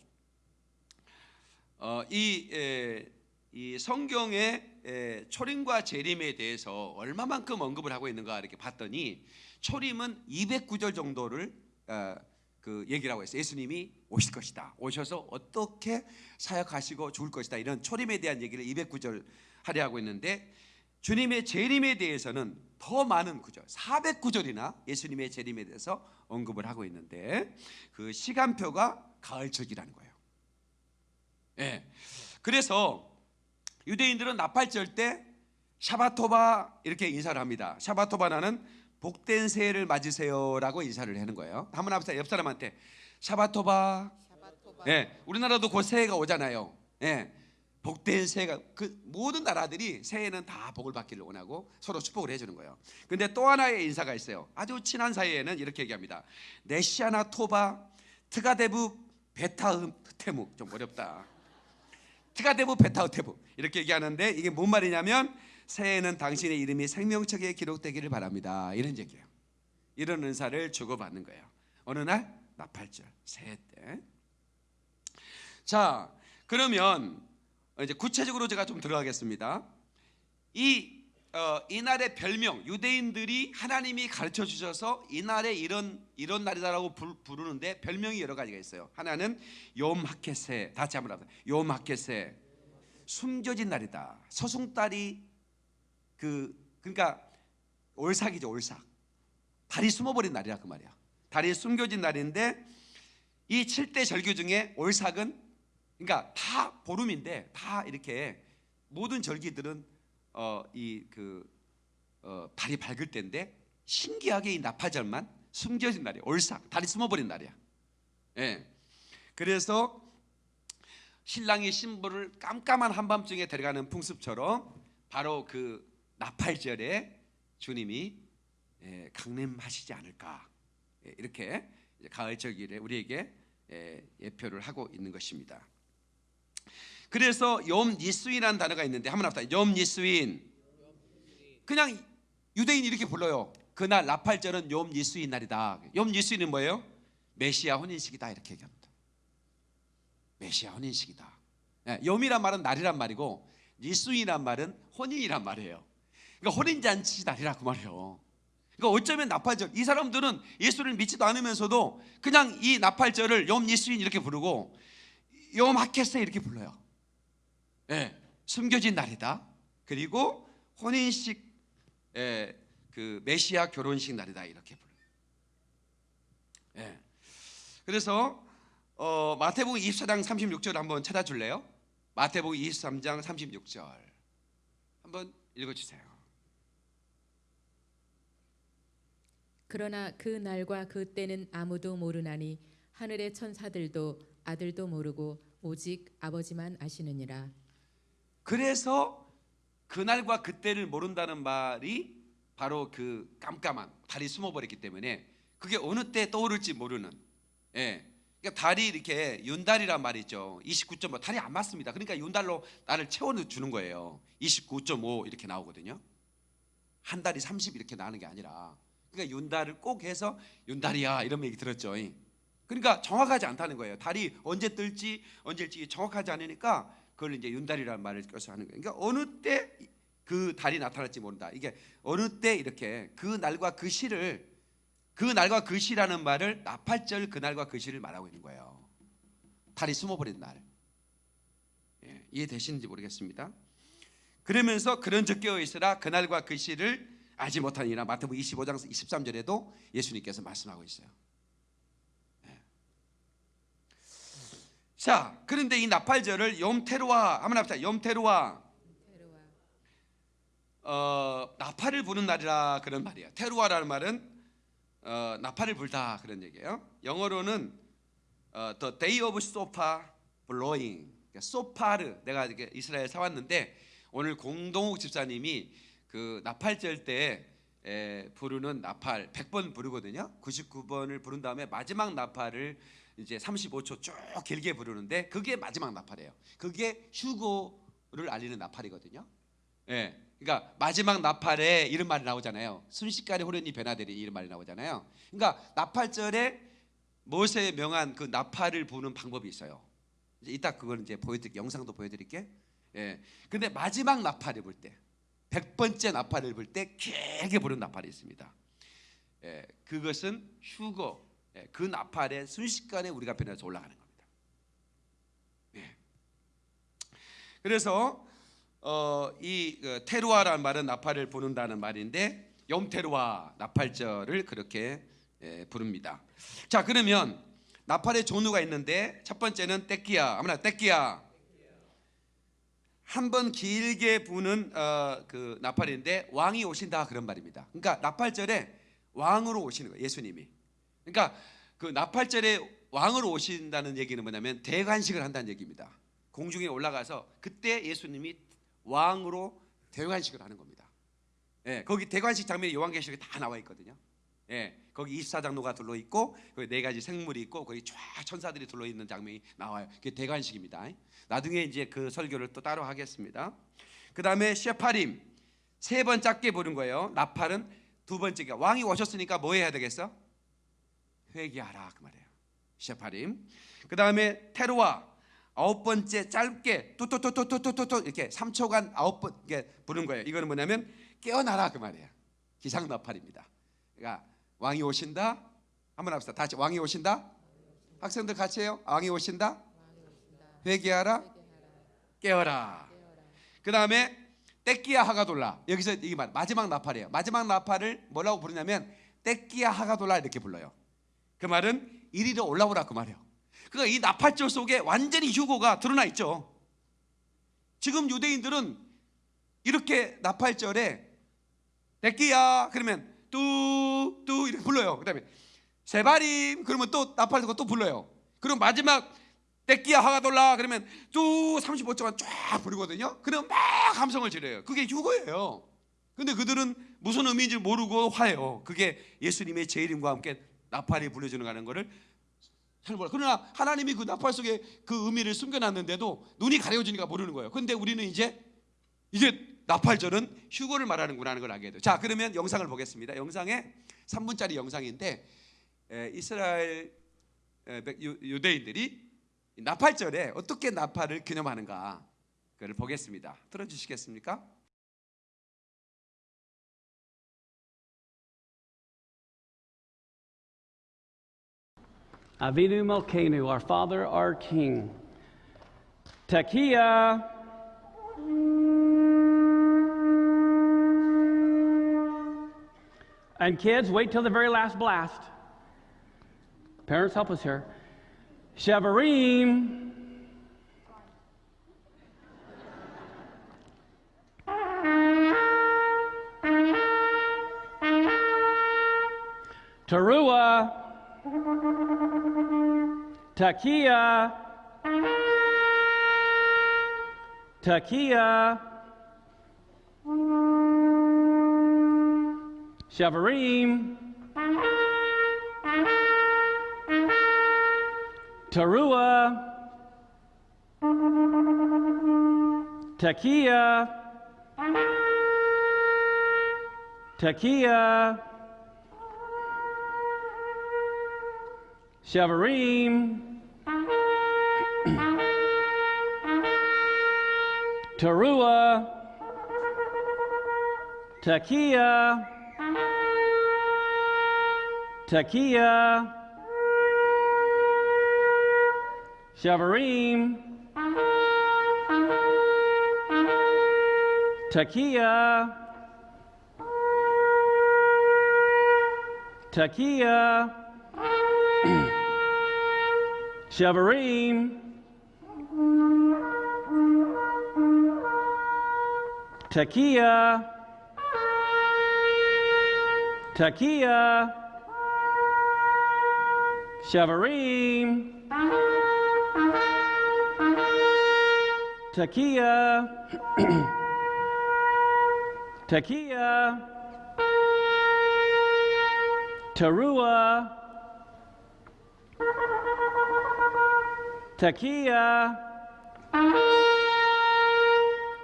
어, 이, 에, 이 성경의 에, 초림과 재림에 대해서 얼마만큼 언급을 하고 있는가 이렇게 봤더니 초림은 209절 정도를 어, 그 얘기를 하고 있어요. 예수님이 오실 것이다. 오셔서 어떻게 사역하시고 죽을 것이다. 이런 초림에 대한 얘기를 209절 하려 하고 있는데 주님의 재림에 대해서는 더 많은 구절, 409절이나 예수님의 재림에 대해서 언급을 하고 있는데 그 시간표가 가을절기라는 거예요. 예. 그래서 유대인들은 나팔절 때 샤바토바 이렇게 인사를 합니다. 샤바토바나는 복된 새해를 맞으세요라고 인사를 하는 거예요. 한번 합시다. 옆 사람한테 샤바토바. 예. 우리나라도 곧 새해가 오잖아요. 예. 복된 새해가 그 모든 나라들이 새해는 다 복을 받기를 원하고 서로 축복을 해주는 거예요. 근데 또 하나의 인사가 있어요. 아주 친한 사이에는 이렇게 얘기합니다. לשנה טובה תכתב ותחתמו 좀 어렵다. תכתב ותחתם 이렇게 얘기하는데 이게 뭔 말이냐면 새해에는 당신의 이름이 생명책에 기록되기를 바랍니다. 이런 얘기예요. 이런 인사를 주고받는 거예요. 어느 날 나팔절 새해 때. 자 그러면 이제 구체적으로 제가 좀 들어가겠습니다. 이 어, 이날의 별명 유대인들이 하나님이 가르쳐 주셔서 이날에 이런 이런 날이다라고 부, 부르는데 별명이 여러 가지가 있어요. 하나는 욤 하켓세 다시 한번. 욤 하켓세 숨겨진 날이다. 서승달이 그 그러니까 올삭이죠 올삭. 달이 숨어버린 날이라 그 말이야. 달이 숨겨진 날인데 이 7대 절규 중에 올삭은 그러니까 다 보름인데 다 이렇게 모든 절기들은 어 이그 어, 달이 밝을 때인데 신기하게 이 나파절만 숨겨진 날이야. 올삭 달이 숨어버린 날이야. 예. 그래서 신랑이 신부를 깜깜한 한밤중에 데려가는 풍습처럼 바로 그 나팔절에 주님이 예, 강림하시지 않을까 예, 이렇게 이제 가을절기에 우리에게 예, 예표를 하고 있는 것입니다. 그래서 염 니스윈이라는 단어가 있는데 한번 합시다. 염 니스윈. 그냥 유대인이 이렇게 불러요. 그날 나팔절은 염 니스윈 날이다. 염 니스윈은 뭐예요? 메시아 혼인식이다 이렇게 얘기합니다. 메시아 혼인식이다. 예, 염이란 말은 날이란 말이고 니스윈이란 말은 혼인이란 말이에요. 그러니까 혼인잔치 날이라 그 말이에요. 그러니까 어쩌면 나팔절 이 사람들은 예수를 믿지도 않으면서도 그냥 이 나팔절을 염 니스윈 이렇게 부르고 염 하켓세 이렇게 불러요. 예, 숨겨진 날이다. 그리고 혼인식 예, 그 메시아 결혼식 날이다 이렇게 불러요. 예. 그래서 어, 마태복음 24장 36절 한번 찾아줄래요? 마태복음 23장 36절 한번 읽어주세요. 그러나 그 날과 그 때는 아무도 모르나니 하늘의 천사들도 아들도 모르고 오직 아버지만 아시느니라. 그래서 그 날과 그 때를 모른다는 말이 바로 그 깜깜한 달이 숨어버렸기 때문에 그게 어느 때 떠오를지 모르는 예. 그러니까 달이 이렇게 윤달이란 말이죠 29.5 달이 안 맞습니다 그러니까 윤달로 나를 채워주는 거예요 29.5 이렇게 나오거든요 한 달이 30 이렇게 나는 게 아니라 그러니까 윤달을 꼭 해서 윤달이야 이런 얘기 들었죠 그러니까 정확하지 않다는 거예요 달이 언제 뜰지 언제일지 정확하지 않으니까 그걸 이제 윤달이라는 말을 껴서 하는 거예요. 그러니까 어느 때 그 달이 나타날지 모른다. 이게 어느 때 이렇게 그 날과 그 시를 그 날과 그 시라는 말을 나팔절 그 날과 그 시를 말하고 있는 거예요. 달이 숨어버린 날. 예, 이해되시는지 모르겠습니다. 그러면서 그런 적 깨어 있으라 그 날과 그 시를 알지 못하니라 마태복음 25장 23절에도 예수님께서 말씀하고 있어요. 자, 그런데 이 나팔절을 염테루와 한번 합시다. 염테루와 어, 나팔을 부는 날이라 그런 말이에요. 테루아라는 말은 어, 나팔을 불다 그런 얘기예요. 영어로는 어, The Day of Sofa Blowing. 그러니까 소파르 내가 이스라엘 사왔는데 오늘 공동욱 집사님이 그 나팔절 때 에, 부르는 나팔 100번 부르거든요. 99번을 부른 다음에 마지막 나팔을 이제 35초 쭉 길게 부르는데 그게 마지막 나팔이에요. 그게 휴고를 알리는 나팔이거든요. 예. 그러니까 마지막 나팔에 이런 말이 나오잖아요. 순식간에 호련히 변화되리 이런 말이 나오잖아요. 그러니까 나팔절에 모세에 명한 그 나팔을 부는 방법이 있어요. 이제 이따 그걸 이제 보여드릴 영상도 보여드릴게. 예. 근데 마지막 나팔을 불 때, 백 번째 나팔을 불 때 길게 부른 나팔이 있습니다. 예. 그것은 휴거. 예. 그 나팔에 순식간에 우리가 변해서 올라가는 겁니다. 예. 그래서 어, 이 그, 테루아라는 말은 나팔을 부는다는 말인데 염테루아 나팔절을 그렇게 예, 부릅니다. 자 그러면 나팔의 종류가 있는데 첫 번째는 떼끼야 아무나 떼끼야 한 번 길게 부는 어, 그 나팔인데 왕이 오신다 그런 말입니다. 그러니까 나팔절에 왕으로 오시는 거예요 예수님이. 그러니까 그 나팔절에 왕으로 오신다는 얘기는 뭐냐면 대관식을 한다는 얘기입니다. 공중에 올라가서 그때 예수님이 왕으로 대관식을 하는 겁니다. 예, 거기 대관식 장면이 요한계시록에 다 나와 있거든요. 예, 거기 24장로가 둘러 있고 거기 네 가지 생물이 있고 거기 쫙 천사들이 둘러 있는 장면이 나와요. 그게 대관식입니다. 나중에 이제 그 설교를 또 따로 하겠습니다. 그 다음에 셰파림 세번 짧게 부른 거예요. 나팔은 두 번째가 왕이 오셨으니까 뭐 해야 되겠어? 회개하라 그 말이에요. 셰파림. 그 다음에 테루아 아홉 번째 짧게 뚜뚜뚜뚜뚜뚜뚜 이렇게 3초간 아홉 번 이렇게 부른 거예요. 이거는 뭐냐면 깨어나라 그 말이에요. 기상 나팔입니다. 그러니까 왕이 오신다. 한번 합시다. 다시 왕이 오신다. 학생들 같이 해요. 왕이 오신다. 회개하라. 깨어라. 그 다음에 떼끼야 하가돌라. 여기서 이말 마지막 나팔이에요. 마지막 나팔을 뭐라고 부르냐면 떼끼야 하가돌라 이렇게 불러요. 그 말은 이리로 올라오라 그 말이에요. 그러니까 이 나팔절 속에 완전히 휴고가 드러나 있죠. 지금 유대인들은 이렇게 나팔절에 떼끼야 그러면 뚜뚜 이렇게 불러요. 그 다음에 세바림 그러면 또 나팔 들고 또 불러요. 그럼 마지막 떼끼야 하가돌라 그러면 뚜 35초간 쫙 부르거든요. 그럼 막 감성을 지려요. 그게 휴거예요. 근데 그들은 무슨 의미인지 모르고 화해요. 그게 예수님의 제 이름과 함께 나팔이 불려주는 거를 잘 몰라. 그러나 하나님이 그 나팔 속에 그 의미를 숨겨놨는데도 눈이 가려지니까 모르는 거예요. 근데 우리는 이제 이제 나팔절은 휴거를 말하는구나 하는 걸 알게 돼요. 자, 그러면 영상을 보겠습니다. 영상에 3분짜리 영상인데 에, 이스라엘 에, 백- 유- 유대인들이 이 나팔절에 어떻게 나팔을 기념하는가 그걸 보겠습니다. 틀어주시겠습니까? Avinu Malkeinu, our Father, our King. Tekiah. And kids, wait till the very last blast. Parents, help us here. Shevarim. Teruah. Takia. Takia. Shavarim. Tarua. Takia. Takia. Shavarim. Tarua. Takia. Takia. Shavarim. Takia. Takia. Shavarim. Takia. Takia. Shavarim. Takia. Takia. Tarua. Takia.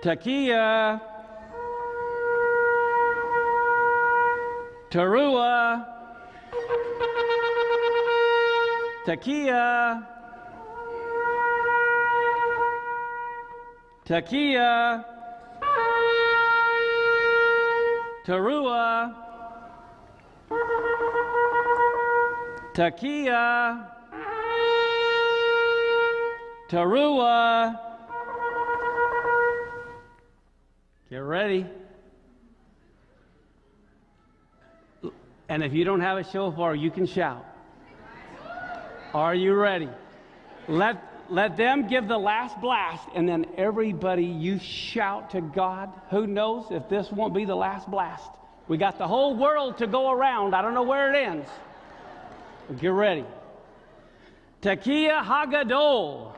Takia. Tarua. Takia. Takia. Tarua. Takia. Tarua. Get ready. And if you don't have a shofar, you can shout. Are you ready? Let, let them give the last blast, and then everybody, you shout to God. Who knows if this won't be the last blast? We got the whole world to go around. I don't know where it ends. Get ready. Tekiah Hagadol.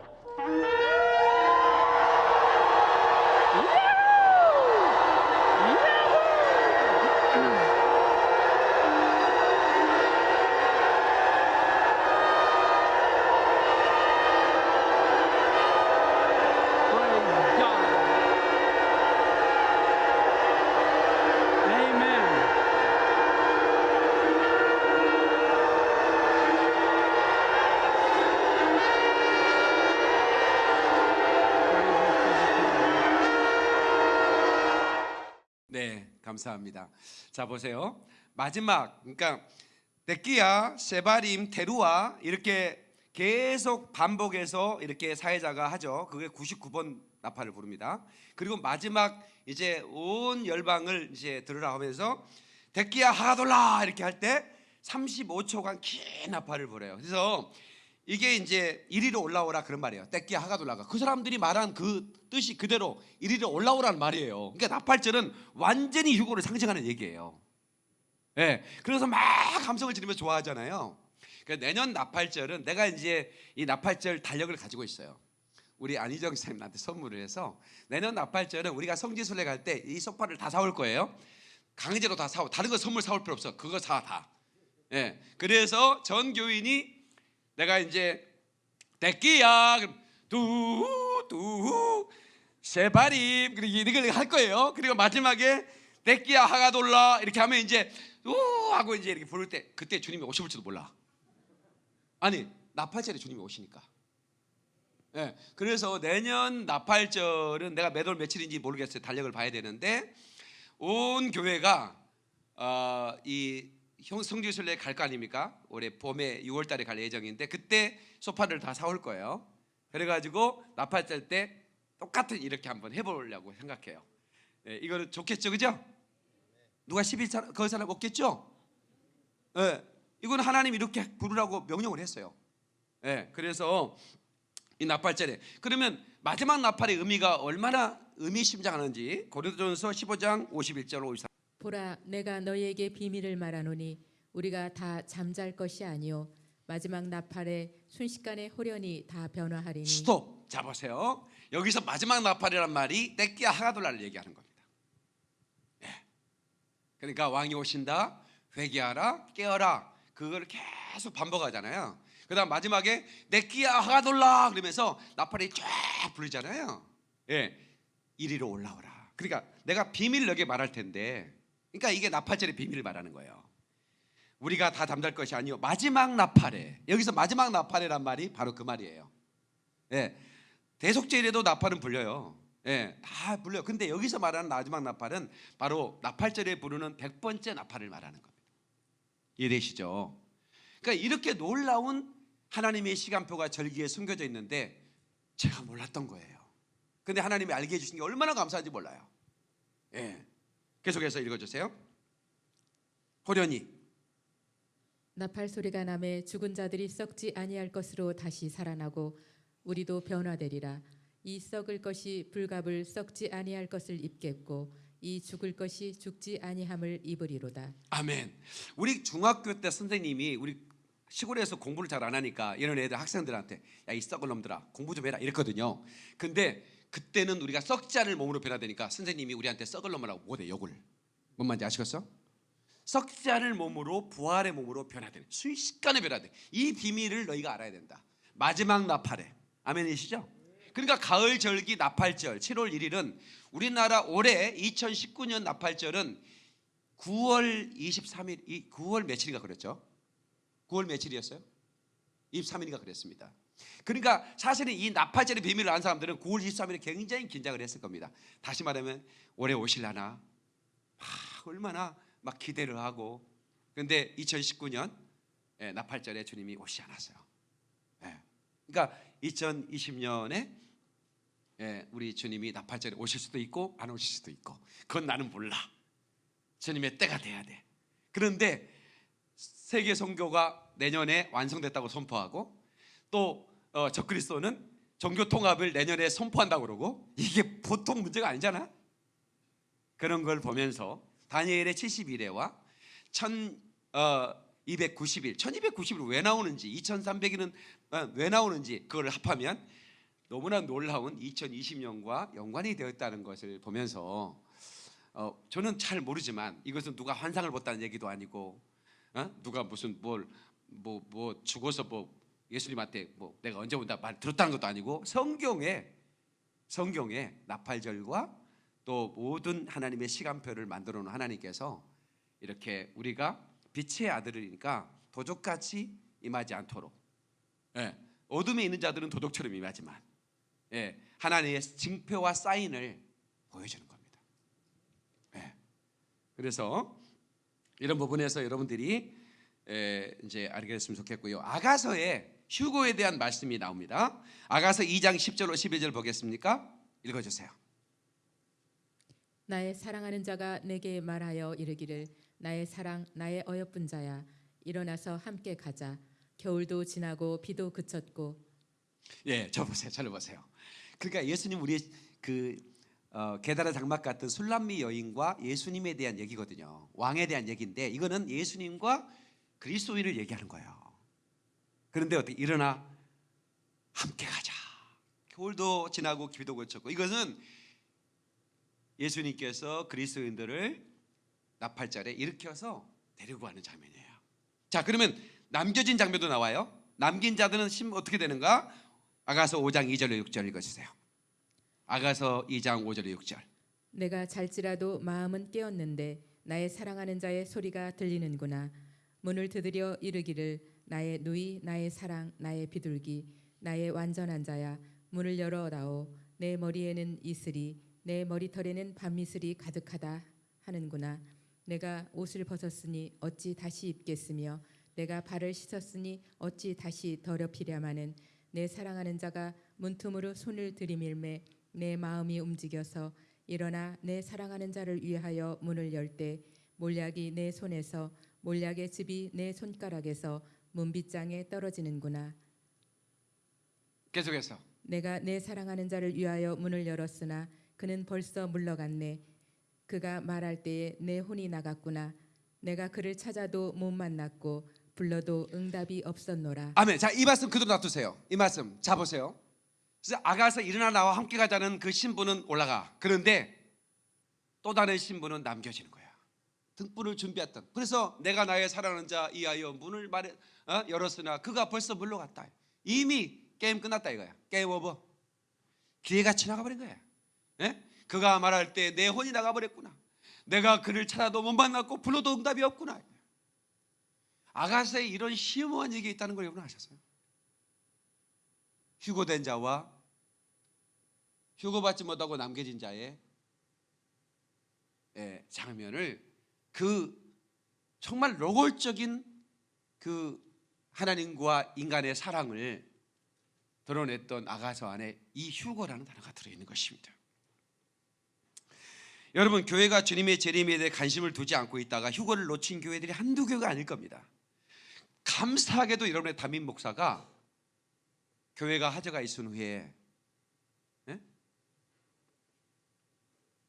네, 감사합니다. 자 보세요. 마지막 그러니까 데끼야, 세바림, 테루아 이렇게 계속 반복해서 이렇게 사회자가 하죠. 그게 99번 나팔을 부릅니다. 그리고 마지막 이제 온 열방을 이제 들으라 하면서 데끼야 하돌라 이렇게 할 때 35초간 긴 나팔을 불어요. 그래서 이게 이제 이리로 올라오라 그런 말이에요. 떼끼야 하가돌라가 그 사람들이 말한 그 뜻이 그대로 이리로 올라오라는 말이에요. 그러니까 나팔절은 완전히 휴고를 상징하는 얘기예요. 예. 그래서 막 감성을 지르면서 좋아하잖아요. 그러니까 내년 나팔절은 내가 이제 이 나팔절 달력을 가지고 있어요. 우리 안희정 선생님한테 선물을 해서 내년 나팔절은 우리가 성지순례 갈 때 이 소파를 다 사올 거예요. 강제로 다 사오. 다른 거 선물 사올 필요 없어. 그거 사 다. 예. 그래서 전 교인이 내가 이제 대끼야 두두 세바림 그리고 이걸 할 거예요. 그리고 마지막에 대끼야 하가돌라 이렇게 하면 이제 우 하고 이제 이렇게 부를 때 그때 주님이 오실지도 몰라. 아니 나팔절에 주님이 오시니까. 예. 그래서 내년 나팔절은 내가 몇월 며칠인지 모르겠어요. 달력을 봐야 되는데 온 교회가 어, 이형 성지순례 갈 거 아닙니까? 올해 봄에 6월 달에 갈 예정인데 그때 소파를 다 사올 거예요. 그래 가지고 나팔 때 똑같은 이렇게 한번 해 보려고 생각해요. 예, 이거는 좋겠죠. 그죠? 누가 11사 그 사람 없겠죠? 예. 이건 하나님 이렇게 부르라고 명령을 했어요. 예. 그래서 이 나팔절에 그러면 마지막 나팔의 의미가 얼마나 의미심장하는지 고린도전서 15장 51절 53 보라 내가 너희에게 비밀을 말하노니 우리가 다 잠잘 것이 아니요 마지막 나팔에 순식간에 호련히 다 변화하리니 스톱. 자 보세요. 여기서 마지막 나팔이란 말이 떼끼야 하가돌라를 얘기하는 겁니다. 예. 그러니까 왕이 오신다. 회개하라. 깨어라. 그걸 계속 반복하잖아요. 그 다음 마지막에 떼끼야 하가돌라 그러면서 나팔이 쫙 불리잖아요. 예. 이리로 올라오라. 그러니까 내가 비밀을 여기 말할 텐데 그러니까 이게 나팔절의 비밀을 말하는 거예요. 우리가 다 잠잘 것이 아니요 마지막 나팔에 여기서 마지막 나팔이란 말이 바로 그 말이에요. 예, 대속제일에도 나팔은 불려요. 예, 다 불려요. 근데 여기서 말하는 마지막 나팔은 바로 나팔절에 부르는 백 번째 나팔을 말하는 겁니다. 이해되시죠? 그러니까 이렇게 놀라운 하나님의 시간표가 절기에 숨겨져 있는데 제가 몰랐던 거예요. 근데 하나님이 알게 해주신 게 얼마나 감사한지 몰라요. 예, 계속해서 읽어주세요. 호련히 나팔 소리가 남에 죽은 자들이 썩지 아니할 것으로 다시 살아나고 우리도 변화되리라 이 썩을 것이 불갑을 썩지 아니할 것을 입겠고 이 죽을 것이 죽지 아니함을 입으리로다 아멘. 우리 중학교 때 선생님이 우리 시골에서 공부를 잘 안 하니까 이런 애들 학생들한테 야 이 썩을 놈들아 공부 좀 해라 이랬거든요. 근데 그때는 우리가 않을 몸으로 변화되니까 선생님이 우리한테 썩을 놈이라고 못해 욕을. 뭔 말인지 아시겠어? 않을 몸으로 부활의 몸으로 변화되는 순식간에 변화돼. 이 비밀을 너희가 알아야 된다. 마지막 나팔에 아멘이시죠? 그러니까 가을 절기 나팔절 7월 1일은 우리나라 올해 2019년 나팔절은 9월 23일 이 9월 며칠인가 그랬죠? 9월 며칠이었어요? 23일인가 그랬습니다. 그러니까 사실은 이 나팔절의 비밀을 아는 사람들은 9월 23일에 굉장히 긴장을 했을 겁니다. 다시 말하면 올해 오실라나 막 얼마나 막 기대를 하고 근데 2019년 예, 나팔절에 주님이 오시지 않았어요. 예. 그러니까 2020년에 예, 우리 주님이 나팔절에 오실 수도 있고 안 오실 수도 있고 그건 나는 몰라. 주님의 때가 돼야 돼. 그런데 세계 선교가 내년에 완성됐다고 선포하고 또 어, 적그리스도는 종교 통합을 내년에 선포한다고 그러고 이게 보통 문제가 아니잖아. 그런 걸 보면서 다니엘의 71회와 1290일, 1290일 왜 나오는지, 2300일은 어, 왜 나오는지 그걸 합하면 너무나 놀라운 2020년과 연관이 되었다는 것을 보면서 어, 저는 잘 모르지만 이것은 누가 환상을 봤다는 얘기도 아니고 어? 누가 무슨 뭘 뭐뭐 죽어서 뭐 예수님한테 뭐 내가 언제 온다 말 들었다는 것도 아니고 성경에 성경에 나팔절과 또 모든 하나님의 시간표를 만들어 놓은 하나님께서 이렇게 우리가 빛의 아들이니까 도적같이 임하지 않도록 예, 어둠에 있는 자들은 도둑처럼 임하지만 예, 하나님의 징표와 사인을 보여주는 겁니다. 예, 그래서 이런 부분에서 여러분들이 에, 이제 알게 됐으면 좋겠고요. 아가서에 휴고에 대한 말씀이 나옵니다. 아가서 2장 10절로 11절 보겠습니까? 읽어주세요. 나의 사랑하는 자가 내게 말하여 이르기를 나의 사랑 나의 어여쁜 자야 일어나서 함께 가자 겨울도 지나고 비도 그쳤고 예, 저 보세요. 저를 보세요. 그러니까 예수님 우리 그 어, 게다라 장막 같은 술람미 여인과 예수님에 대한 얘기거든요. 왕에 대한 얘기인데 이거는 예수님과 그리스도인을 얘기하는 거예요. 그런데 어떻게 일어나 함께 가자. 겨울도 지나고 비도 그쳤고 이것은 예수님께서 그리스도인들을 나팔절에 일으켜서 데리고 가는 장면이에요. 자, 그러면 남겨진 장면도 나와요. 남긴 자들은 심 어떻게 되는가? 아가서 5장 2절로 6절 읽어주세요. 아가서 2장 5절로 6절. 내가 잘지라도 마음은 깨었는데 나의 사랑하는 자의 소리가 들리는구나 문을 두드려 이르기를 나의 누이 나의 사랑 나의 비둘기 나의 완전한 자야. 문을 열어다오. 내 머리에는 이슬이 내 머리털에는 밤이슬이 가득하다 하는구나. 내가 옷을 벗었으니 어찌 다시 입겠으며 내가 발을 씻었으니 어찌 다시 더럽히랴마는 내 사랑하는 자가 문틈으로 손을 들이밀매 내 마음이 움직여서 일어나 내 사랑하는 자를 위하여 문을 열 때 몰약이 내 손에서 몰약의 즙이 내 손가락에서 문빗장에 떨어지는구나 계속해서 내가 내 사랑하는 자를 위하여 문을 열었으나 그는 벌써 물러갔네 그가 말할 때에 내 혼이 나갔구나 내가 그를 찾아도 못 만났고 불러도 응답이 없었노라 아멘. 자, 이 말씀 그대로 놔두세요. 이 말씀. 그래서 아가서 일어나 나와 함께 가자는 그 신부는 올라가. 그런데 또 다른 신부는 남겨지는 거야. 등불을 준비했던. 그래서 내가 나의 사랑하는 자 이하여 문을 말해, 어? 열었으나 그가 벌써 물러갔다. 이미 게임 끝났다 이거야. 게임 오버. 기회가 지나가 버린 거야. 예? 그가 말할 때 내 혼이 나가 버렸구나. 내가 그를 찾아도 못 만났고 불러도 응답이 없구나. 아가서에 이런 심오한 얘기 있다는 걸 여러분 아셨어요? 휴고된 자와 휴고받지 못하고 남겨진 자의 예, 장면을 그 정말 노골적인 그 하나님과 인간의 사랑을 드러냈던 아가서 안에 이 휴고라는 단어가 들어있는 것입니다. 여러분 교회가 주님의 재림에 대해 관심을 두지 않고 있다가 휴거를 놓친 교회들이 한두 교회가 아닐 겁니다. 감사하게도 여러분의 담임 목사가 교회가 화제가 있은 후에 예?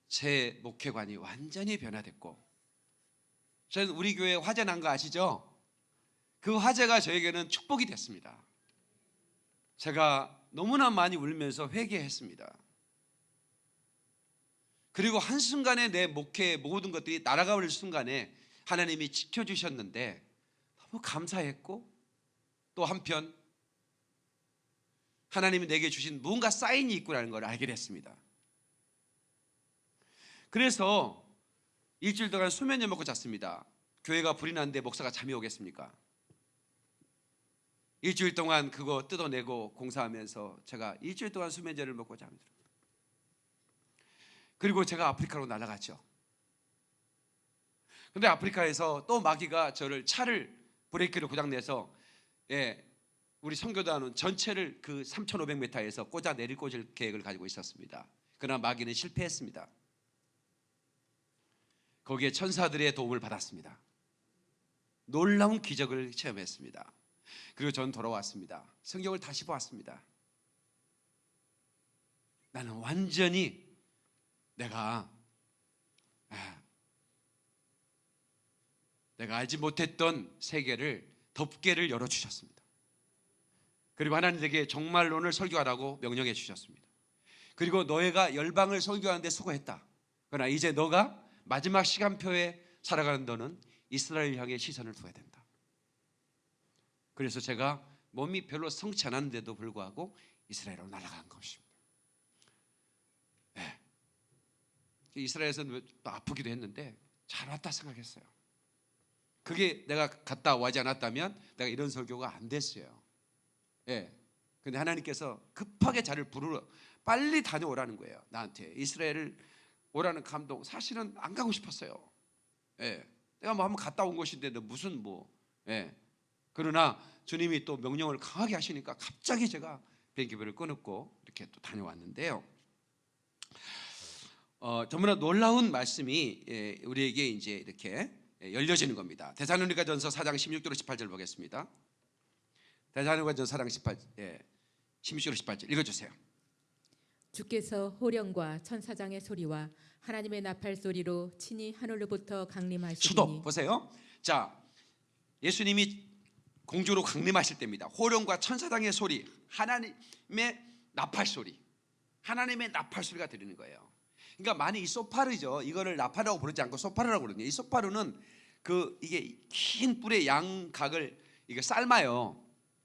제 목회관이 완전히 변화됐고 저는 우리 교회 화재 난 거 아시죠? 그 화재가 저에게는 축복이 됐습니다. 제가 너무나 많이 울면서 회개했습니다. 그리고 한순간에 내 목회 모든 것들이 날아가 버릴 순간에 하나님이 지켜주셨는데 너무 감사했고 또 한편 하나님이 내게 주신 뭔가 사인이 있구나는 걸 알게 됐습니다. 그래서 일주일 동안 수면제 먹고 잤습니다. 교회가 불이 났는데 목사가 잠이 오겠습니까? 일주일 동안 그거 뜯어내고 공사하면서 제가 일주일 동안 수면제를 먹고 잠이 들어요. 그리고 제가 아프리카로 날아갔죠. 근데 아프리카에서 또 마귀가 저를 차를 브레이크를 고장내서 예, 우리 선교단은 전체를 그 3,500m에서 꽂아 내릴 꽂을 계획을 가지고 있었습니다. 그러나 마귀는 실패했습니다. 거기에 천사들의 도움을 받았습니다. 놀라운 기적을 체험했습니다. 그리고 전 돌아왔습니다. 성경을 다시 보았습니다. 나는 완전히 내가 아, 내가 알지 못했던 세계를 덮개를 열어 주셨습니다. 그리고 하나님 에게 정말론을 설교하라고 명령해 주셨습니다. 그리고 너희가 열방을 설교하는데 수고했다. 그러나 이제 너가 마지막 시간표에 살아가는 너는 이스라엘 향해 시선을 둬야 된다. 그래서 제가 몸이 별로 성치 않았는데도 불구하고 이스라엘로 날아간 것입니다. 네. 이스라엘에서는 또 아프기도 했는데 잘 왔다 생각했어요. 그게 내가 갔다 와지 않았다면 내가 이런 설교가 안 됐어요. 예. 근데 하나님께서 급하게 자를 부르러 빨리 다녀오라는 거예요. 나한테 이스라엘을 오라는 감동. 사실은 안 가고 싶었어요. 예. 내가 뭐 한번 갔다 온 곳인데 무슨 뭐 예. 그러나 주님이 또 명령을 강하게 하시니까 갑자기 제가 비행기표를 끊었고 이렇게 또 다녀왔는데요. 어, 정말 놀라운 말씀이 예, 우리에게 이제 이렇게 예, 열려지는 겁니다. 대사로니가 전서 4장 16절로 18절 보겠습니다. 대사로니가 전서 4장 18 예, 16절로 18절 읽어주세요. 주께서 호령과 천사장의 소리와 하나님의 나팔 소리로 친히 하늘로부터 수도 강림하시니 보세요. 자, 예수님이 공주로 강림하실 때입니다. 호령과 천사장의 소리, 하나님의 나팔 소리, 하나님의 나팔 소리가 들리는 거예요. 그러니까 많이 이 소파르죠. 이거를 나팔이라고 부르지 않고 소파르라고 그러거든요. 이 소파르는 그 이게 긴 뿔의 양각을 이게 삶아요.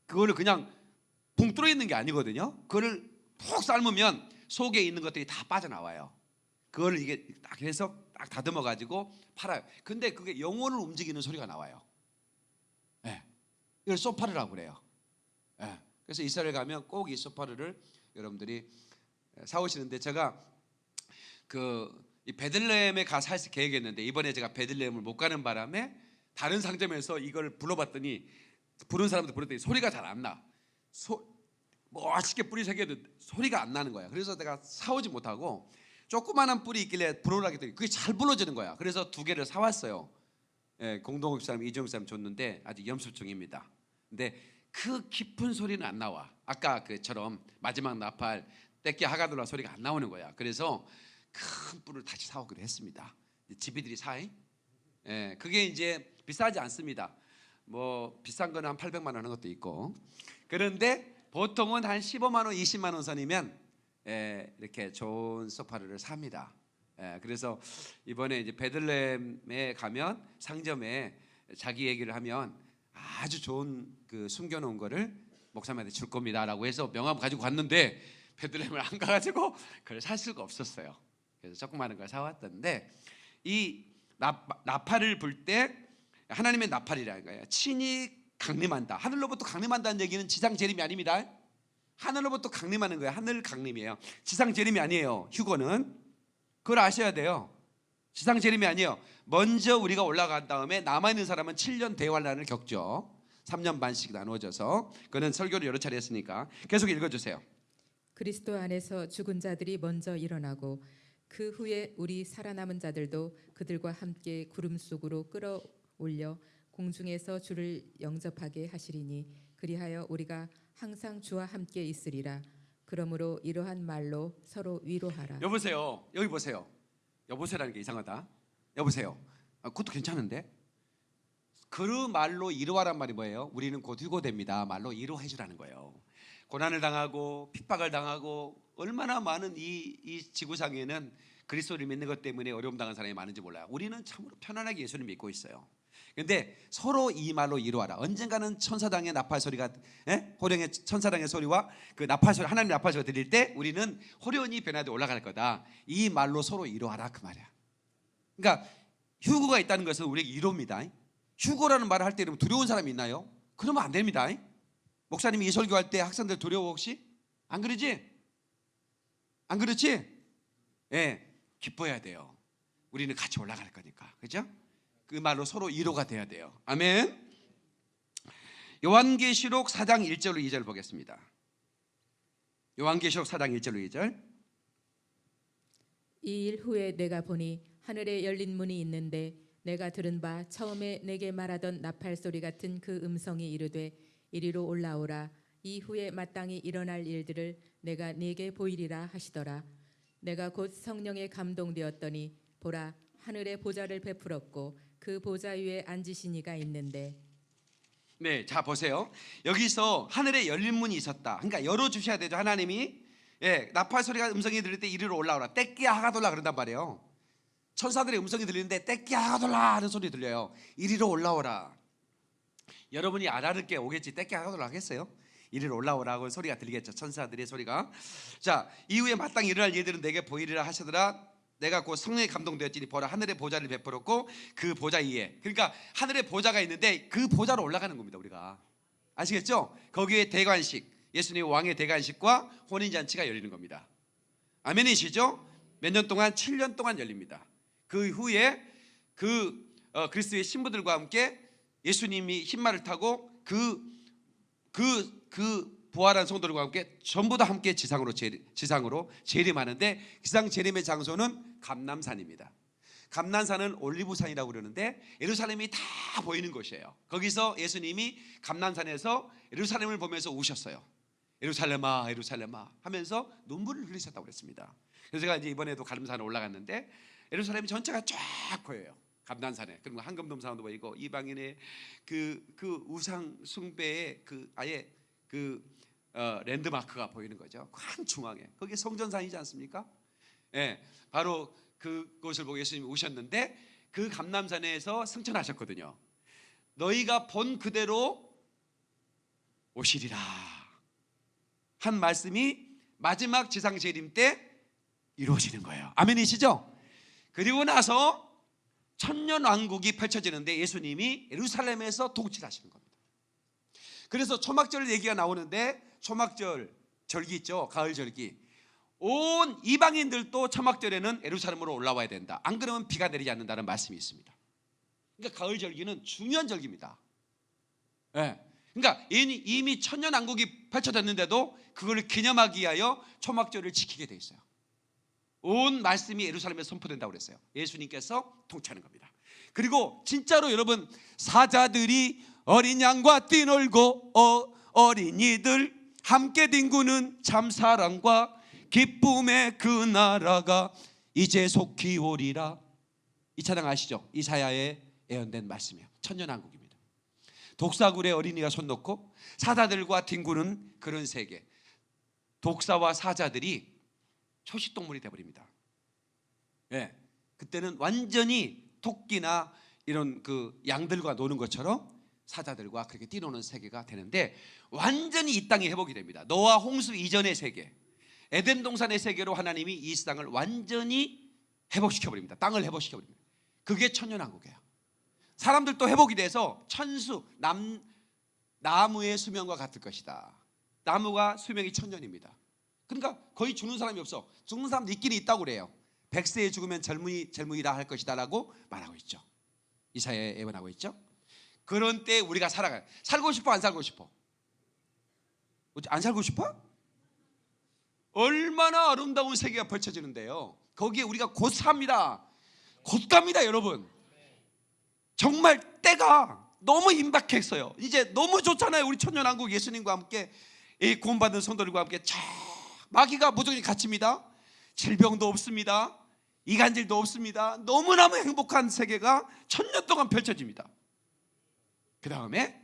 그거를 그냥 붕 뚫어 있는 게 아니거든요. 그거를 푹 삶으면 속에 있는 것들이 다 빠져나와요. 그걸 이게 딱 해서 딱 다듬어 가지고 팔아요. 근데 그게 영혼을 움직이는 소리가 나와요. 예. 이걸 소파르라고 그래요. 예. 그래서 이스라엘 가면 꼭 이 소파르를 여러분들이 사오시는데 제가 그 이 베들레헴에 가서 할 계획했는데 이번에 제가 베들레헴을 못 가는 바람에 다른 상점에서 이걸 불러봤더니 부른 사람들 불렀더니 소리가 잘 안 나. 소, 멋있게 뿌리 새겨도 소리가 안 나는 거야. 그래서 내가 사오지 못하고 조그마한 뿌리 있길래 불어라고 했더니 그게 잘 불러지는 거야. 그래서 두 개를 사왔어요. 예, 공동욱 사람 이종 사람 줬는데 아직 염수 중입니다. 근데 그 깊은 소리는 안 나와. 아까 그처럼 마지막 나팔 떼끼 하가들라 소리가 안 나오는 거야. 그래서 큰 뿔을 다시 사오기로 했습니다. 집이들이 사이. 예, 그게 이제 비싸지 않습니다. 뭐 비싼 거는 한 800만 원 하는 것도 있고. 그런데 보통은 한 15만 원, 20만 원 선이면 예, 이렇게 좋은 소파를 삽니다. 예, 그래서 이번에 이제 베들레헴에 가면 상점에 자기 얘기를 하면 아주 좋은 그 숨겨놓은 거를 목사님한테 줄 겁니다라고 해서 명함 가지고 갔는데 베들레헴을 안 가가지고 그걸 살 수가 없었어요. 그래서 조그마한 걸 사왔던데 이 나, 나팔을 불 때 하나님의 나팔이라는 거예요. 친히 강림한다. 하늘로부터 강림한다는 얘기는 지상 재림이 아닙니다. 하늘로부터 강림하는 거예요. 하늘 강림이에요. 지상 재림이 아니에요. 휴거는 그걸 아셔야 돼요. 지상 재림이 아니에요. 먼저 우리가 올라간 다음에 남아 있는 사람은 7년 대환란을 겪죠. 3년 반씩 나누어져서 그는 설교를 여러 차례 했으니까 계속 읽어 주세요. 그리스도 안에서 죽은 자들이 먼저 일어나고 그 후에 우리 살아남은 자들도 그들과 함께 구름 속으로 끌어올려 공중에서 주를 영접하게 하시리니 그리하여 우리가 항상 주와 함께 있으리라. 그러므로 이러한 말로 서로 위로하라. 여보세요. 여기 보세요. 여보세요라는 게 이상하다. 여보세요. 아, 그것도 괜찮은데. 그 말로 이루하란 말이 뭐예요? 우리는 곧 휴고됩니다. 말로 이루해 주라는 거예요. 고난을 당하고 핍박을 당하고 얼마나 많은 이, 이 지구상에는 그리스도를 믿는 것 때문에 어려움 당한 사람이 많은지 몰라요. 우리는 참으로 편안하게 예수를 믿고 있어요. 근데 서로 이 말로 이루하라. 언젠가는 천사당의 나팔 소리가 예? 호령의 천사당의 소리와 그 나팔 소리 하나님 나팔 소리 들릴 때 우리는 호련이 변화돼 올라갈 거다. 이 말로 서로 이루하라 그 말이야. 그러니까 휴고가 있다는 것은 우리에게 이루입니다. 휴고라는 말을 할때 두려운 사람이 있나요? 그러면 안 됩니다. 목사님이 이 설교할 때 학생들 두려워 혹시? 안 그러지? 안 그렇지? 예, 기뻐해야 돼요. 우리는 같이 올라갈 거니까. 그죠? 그 말로 서로 위로가 돼야 돼요. 아멘. 요한계시록 4장 1절로 2절 보겠습니다. 요한계시록 4장 1절로 2절. 이 일 후에 내가 보니 하늘에 열린 문이 있는데 내가 들은 바 처음에 내게 말하던 나팔 소리 같은 그 음성이 이르되 이리로 올라오라 이후에 마땅히 일어날 일들을 내가 네게 보이리라 하시더라 내가 곧 성령에 감동되었더니 보라 하늘에 보좌를 베풀었고 그 보좌 위에 앉으신 이가 있는데 네, 자 보세요. 여기서 하늘에 열린 문이 있었다. 그러니까 열어 주셔야 되죠. 하나님이 예, 나팔 소리가 음성이 들릴 때 이리로 올라오라. 떼끼야 하가돌라 그런단 말이에요. 천사들의 음성이 들리는데 떼끼야 하가돌라 하는 소리 들려요. 이리로 올라오라. 여러분이 알아듣게 오겠지. 떼끼야 하가돌라 하겠어요? 이리로 올라오라고 소리가 들리겠죠. 천사들의 소리가. 자, 이후에 마땅히 일어날 일들은 내게 보이리라 하시더라. 내가 곧 성령에 감동되었지니 보라 하늘의 보좌를 베풀었고 그 보좌 위에. 그러니까 하늘의 보좌가 있는데 그 보좌로 올라가는 겁니다 우리가. 아시겠죠? 거기에 대관식 예수님 왕의 대관식과 혼인잔치가 열리는 겁니다. 아멘이시죠? 몇 년 동안? 7년 동안 열립니다. 그 후에 그 어, 그리스도의 신부들과 함께 예수님이 흰말을 타고 그 그, 그 부활한 성도들과 함께 전부 다 함께 지상으로 재, 지상으로 재림하는데 지상 재림의 장소는 감남산입니다. 감남산은 올리브산이라고 그러는데 예루살렘이 다 보이는 곳이에요. 거기서 예수님이 감남산에서 예루살렘을 보면서 우셨어요. 예루살렘아, 예루살렘아 하면서 눈물을 흘리셨다고 그랬습니다. 그래서 제가 이제 이번에도 가름산에 올라갔는데 예루살렘 전체가 쫙 보여요. 감난산에 그리고 황금돔산도 보이고 이방인의 그, 그 우상 숭배의 그 아예 그 어, 랜드마크가 보이는 거죠. 한 중앙에 거기 성전산이지 않습니까? 예, 바로 그곳을 보고 예수님이 오셨는데 그 감남산에서 승천하셨거든요. 너희가 본 그대로 오시리라 한 말씀이 마지막 지상 재림 때 이루어지는 거예요. 아멘이시죠? 그리고 나서 천년 왕국이 펼쳐지는데 예수님이 예루살렘에서 통치하시는 겁니다. 그래서 초막절 얘기가 나오는데 초막절 절기 있죠. 가을 절기. 온 이방인들도 초막절에는 예루살렘으로 올라와야 된다. 안 그러면 비가 내리지 않는다는 말씀이 있습니다. 그러니까 가을 절기는 중요한 절기입니다. 예. 그러니까 이미 천년 왕국이 펼쳐졌는데도 그걸 기념하기 위하여 초막절을 지키게 돼 있어요. 온 말씀이 예루살렘에 선포된다고 그랬어요. 예수님께서 통치하는 겁니다. 그리고 진짜로 여러분 사자들이 어린 양과 뛰놀고 어, 어린이들 함께 뒹구는 참 사랑과 기쁨의 그 나라가 이제 속히 오리라. 이 찬양 아시죠? 이사야의 예언된 말씀이에요. 천년왕국입니다. 독사굴에 어린이가 손 놓고 사자들과 뒹구는 그런 세계. 독사와 사자들이 초식 동물이 돼 버립니다. 예. 그때는 완전히 토끼나 이런 그 양들과 노는 것처럼 사자들과 그렇게 뛰노는 세계가 되는데 완전히 이 땅이 회복이 됩니다. 노아 홍수 이전의 세계, 에덴 동산의 세계로 하나님이 이 땅을 완전히 회복시켜 버립니다. 땅을 회복시켜 버립니다. 그게 천년왕국이에요. 사람들도 회복이 돼서 천수 남 나무의 수명과 같을 것이다. 나무가 수명이 천년입니다. 그러니까 거의 죽는 사람이 없어. 죽는 사람도 있긴 있다고 그래요. 백세에 죽으면 젊은이 젊은이라 할 것이다라고 말하고 있죠. 이사야에 예언하고 있죠. 그런 때 우리가 살아가요. 살고 싶어 안 살고 싶어? 안 살고 싶어? 얼마나 아름다운 세계가 펼쳐지는데요. 거기에 우리가 곧 삽니다. 곧 갑니다, 여러분. 정말 때가 너무 임박했어요. 이제 너무 좋잖아요. 우리 천년왕국 예수님과 함께 이 구원받은 성도들과 함께 쫙 마귀가 무조건 갇힙니다. 질병도 없습니다. 이간질도 없습니다. 너무너무 행복한 세계가 천년 동안 펼쳐집니다. 그 다음에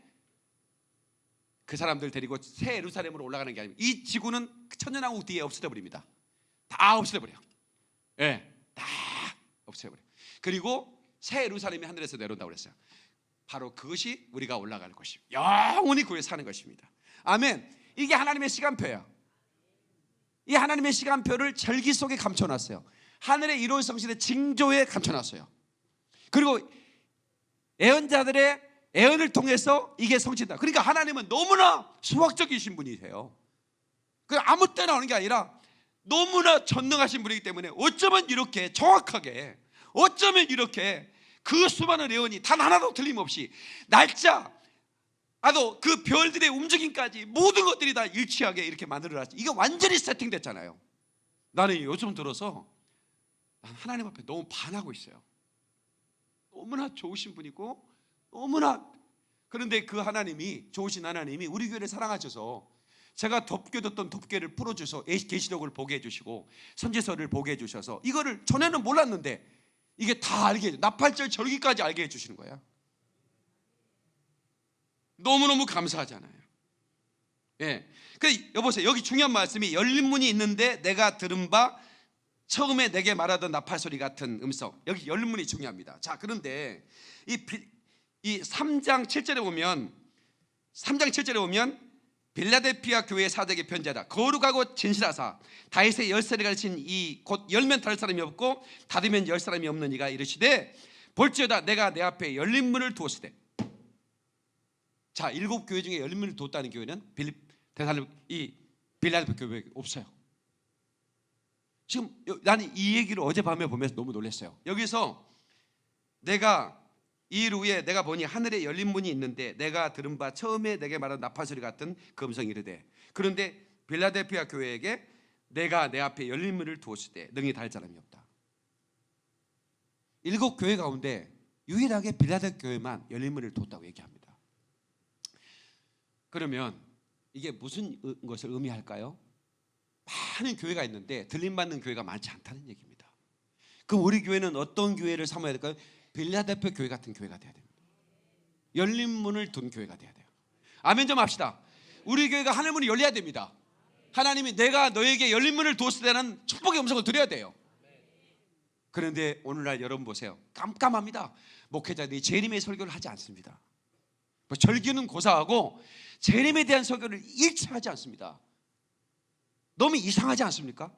그 사람들 데리고 새 예루살렘으로 올라가는 게 아닙니다. 이 지구는 천년왕국 뒤에 없어져 버립니다. 다 없어져 버려. 예, 다 없어져 버려. 그리고 새 예루살렘이 하늘에서 내려온다고 그랬어요. 바로 그것이 우리가 올라갈 것입니다. 영원히 구에 사는 것입니다. 아멘. 이게 하나님의 시간표예요. 이 하나님의 시간표를 절기 속에 감춰놨어요. 하늘의 이로운 성신의 징조에 감춰놨어요. 그리고 예언자들의 애언을 통해서 이게 성취다. 그러니까 하나님은 너무나 수학적이신 분이세요. 그 아무 때나 오는 게 아니라 너무나 전능하신 분이기 때문에 어쩌면 이렇게 정확하게 어쩌면 이렇게 그 수많은 애언이 단 하나도 틀림없이 날짜 아도 그 별들의 움직임까지 모든 것들이 다 일치하게 이렇게 만들어놨지. 이게 완전히 세팅됐잖아요. 나는 요즘 들어서 난 하나님 앞에 너무 반하고 있어요. 너무나 좋으신 분이고 너무나 그런데 그 하나님이 좋으신 하나님이 우리 교회를 사랑하셔서 제가 덮겨뒀던 덮개를 풀어줘서 계시록을 보게 해주시고 선지서를 보게 해주셔서 이거를 전에는 몰랐는데 이게 다 알게 해줘 나팔절 절기까지 알게 해주시는 거야. 너무너무 감사하잖아요. 예. 그 여보세요. 여기 중요한 말씀이 열린 문이 있는데 내가 들은 바 처음에 내게 말하던 나팔 소리 같은 음성. 여기 열린 문이 중요합니다. 자, 그런데 이, 비- 이 3장 7절에 보면 3장 7절에 보면 빌라델피아 교회 사적의 편지하다 거룩하고 진실하사 다윗의 열쇠를 가르친 이 곧 열면 닫을 사람이 없고 닫으면 열 사람이 없는 이가 이르시되 볼지어다 내가 내 앞에 열린 문을 두었으되 자 일곱 교회 중에 열린 문을 두었다는 교회는 빌립 대살로 이 빌라델피아 교회 없어요. 지금 여- 나는 이 얘기를 어젯밤에 보면서 너무 놀랐어요. 여기서 내가 이일 후에 내가 보니 하늘에 열린 문이 있는데 내가 들은 바 처음에 내게 말한 나팔 소리 같은 그 음성이 이르되 그런데 빌라델피아 교회에게 내가 내 앞에 열린 문을 두었을 때 능히 달 사람이 없다. 일곱 교회 가운데 유일하게 빌라델 교회만 열린 문을 두었다고 얘기합니다. 그러면 이게 무슨 의- 것을 의미할까요? 많은 교회가 있는데 들림 받는 교회가 많지 않다는 얘기입니다. 그럼 우리 교회는 어떤 교회를 삼아야 될까요? 빌라델피아 교회 같은 교회가 돼야 됩니다. 열린 문을 둔 교회가 돼야 돼요. 아멘 좀 합시다. 우리 교회가 하늘 문이 열려야 됩니다. 하나님이 내가 너에게 열린 문을 두었을 때는 축복의 음성을 드려야 돼요. 그런데 오늘날 여러분 보세요. 깜깜합니다. 목회자들이 재림의 설교를 하지 않습니다. 뭐 절기는 고사하고 재림에 대한 설교를 일체 하지 않습니다. 너무 이상하지 않습니까?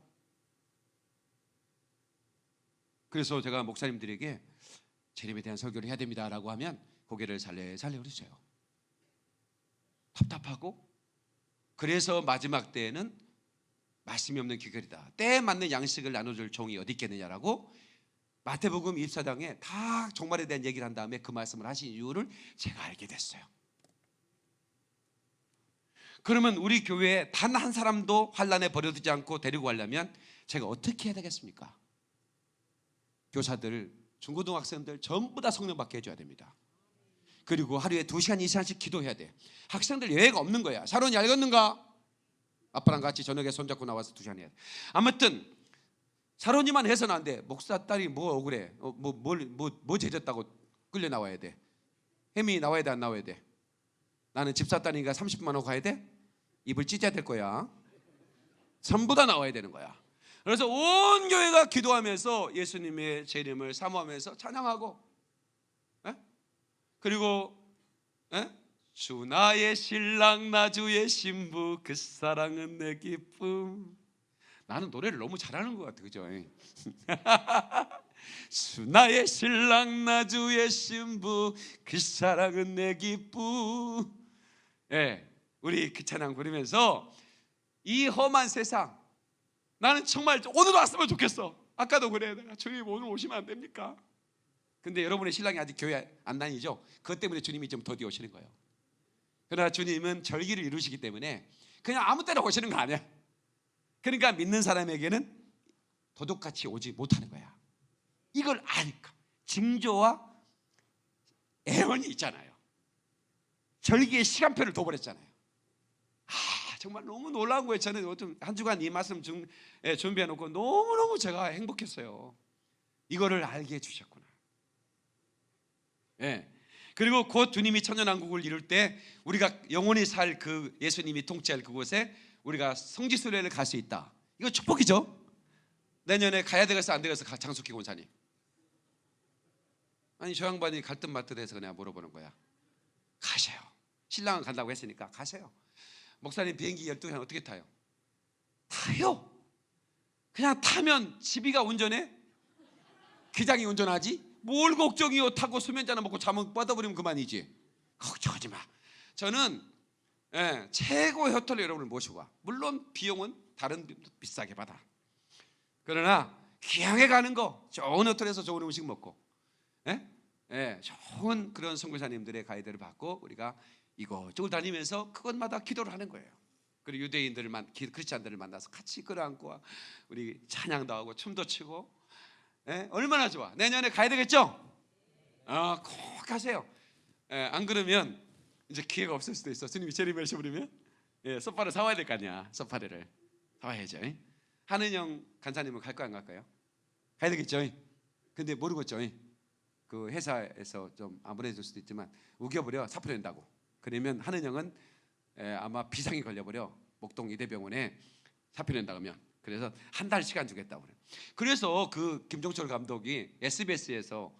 그래서 제가 목사님들에게 재림에 대한 설교를 해야 됩니다라고 하면 고개를 살래살래 흐르셔요. 답답하고 그래서 마지막 때에는 말씀이 없는 기결이다. 때에 맞는 양식을 나눠줄 종이 어디 있겠느냐라고 마태복음 24장에 다 종말에 대한 얘기를 한 다음에 그 말씀을 하신 이유를 제가 알게 됐어요. 그러면 우리 교회에 단 한 사람도 환란에 버려두지 않고 데리고 가려면 제가 어떻게 해야 되겠습니까? 교사들, 중고등학생들 전부 다 성령 받게 해줘야 됩니다. 그리고 하루에 두 시간 이상씩 기도해야 돼. 학생들 예외가 없는 거야. 사론이 알겠는가? 아빠랑 같이 저녁에 손잡고 나와서 두 시간 해야 돼. 아무튼 사론이만 해서는 안 돼. 목사 딸이 뭐 억울해? 어, 뭐 뭘 뭐 뭐 죄졌다고 끌려 나와야 돼. 햄이 나와야 돼 안 나와야 돼. 나는 집사 딸이니까 30만 원 가야 돼? 입을 찢어야 될 거야. 전부 다 나와야 되는 거야. 그래서 온 교회가 기도하면서 예수님의 재림을 사모하면서 찬양하고 에? 그리고 에? 주 나의 신랑 나 주의 신부 그 사랑은 내 기쁨 나는 노래를 너무 잘하는 것 같아 그죠? 주 나의 신랑 나 주의 신부 그 사랑은 내 기쁨 예, 우리 그 찬양 부르면서 이 험한 세상 나는 정말 오늘 왔으면 좋겠어. 아까도 그래. 내가 주님 오늘 오시면 안 됩니까? 근데 여러분의 신랑이 아직 교회 안 다니죠? 그것 때문에 주님이 좀 더디 오시는 거예요. 그러나 주님은 절기를 이루시기 때문에 그냥 아무 때나 오시는 거 아니야. 그러니까 믿는 사람에게는 도둑같이 오지 못하는 거야. 이걸 아니까 징조와 애원이 있잖아요. 절기의 시간표를 둬버렸잖아요. 아 정말 너무 놀라운 거예요. 저는 한 주간 이 말씀 중, 예, 준비해 놓고 너무 너무 제가 행복했어요. 이거를 알게 해주셨구나. 예. 그리고 곧 주님이 천년왕국을 이룰 때 우리가 영원히 살 그 예수님이 통치할 그곳에 우리가 성지순례를 갈 수 있다. 이거 축복이죠. 내년에 가야 되겠어 안 되겠어 장숙기 권사님. 아니 저 양반이 갈듯말듯 해서 그냥 물어보는 거야. 가세요. 신랑은 간다고 했으니까 가세요. 목사님 비행기 12시간 어떻게 타요? 타요. 그냥 타면 집이가 운전해? 기장이 운전하지? 뭘 걱정이요? 타고 수면자나 먹고 잠은 뻗어버리면 그만이지. 걱정하지 마. 저는 예, 최고의 호텔로 여러분을 모시고 와. 물론 비용은 다른 비싸게 받아. 그러나 귀하게 가는 거 좋은 호텔에서 좋은 음식 먹고 예? 예, 좋은 그런 선교사님들의 가이드를 받고 우리가 이곳저곳 다니면서 그것마다 기도를 하는 거예요. 그리고 유대인들을 만 기- 크리스찬들을 만나서 같이 끌어안고 우리 찬양도 하고 춤도 추고 예? 얼마나 좋아. 내년에 가야 되겠죠? 아, 꼭 가세요. 예, 안 그러면 이제 기회가 없을 수도 있어. 스님이 재림하셔 버리면 예, 소파를 사와야 될 거 아니야. 소파를 사와야죠. 하는영 간사님은 갈 거 안 갈까요? 가야 되겠죠. 근데 모르겠죠. 그 회사에서 좀 아무래도 수도 있지만 우겨버려 사표 낸다고. 그러면 하는영은 에, 아마 비상이 걸려버려 목동 이대병원에 사표 낸다 그러면 그래서 한 달 시간 주겠다고 그래. 그래서 그 김종철 감독이 SBS에서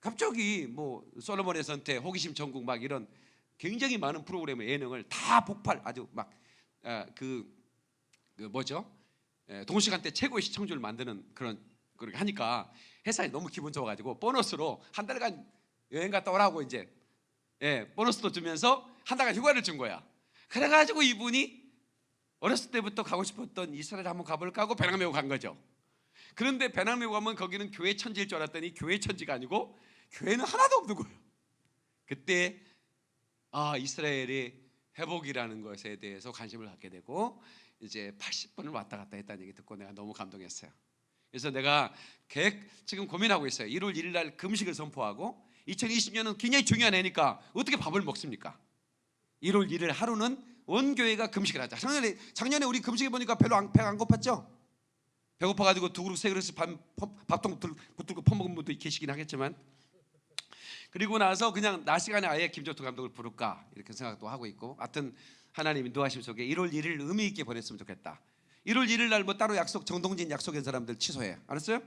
갑자기 뭐 솔로몬의 선택, 호기심 전국 막 이런 굉장히 많은 프로그램의 예능을 다 폭발 아주 막그 그 뭐죠? 에, 동시간대 최고의 시청률을 만드는 그런 그렇게 하니까 회사에 너무 기분 좋아가지고 보너스로 한 달간 여행 갔다 오라고 이제 예, 보너스도 주면서 한 달간 휴가를 준 거야. 그래가지고 이분이 어렸을 때부터 가고 싶었던 이스라엘 한번 가볼까 하고 배낭 메고 간 거죠. 그런데 배낭 메고 가면 거기는 교회 천지일 줄 알았더니 교회 천지가 아니고 교회는 하나도 없는 거예요. 그때 아 이스라엘의 회복이라는 것에 대해서 관심을 갖게 되고 이제 80번을 왔다 갔다 했다는 얘기 듣고 내가 너무 감동했어요. 그래서 내가 계획 지금 고민하고 있어요. 1월 1일 날 금식을 선포하고 2020년은 굉장히 중요한 해니까 어떻게 밥을 먹습니까? 1월 1일 하루는 온 교회가 금식을 하자. 작년에 작년에 우리 금식해 보니까 별로 안, 배가 안 고팠죠? 배고파가지고 두 그릇 세 그릇 밥, 밥통 붙들고 퍼먹은 분도 계시긴 하겠지만 그리고 나서 그냥 낮 시간에 아예 김조투 감독을 부를까 이렇게 생각도 하고 있고 하여튼 하나님 인도하심 속에 1월 1일 의미 있게 보냈으면 좋겠다 1월 1일 날 뭐 따로 약속 정동진 약속한 사람들 취소해 알았어요?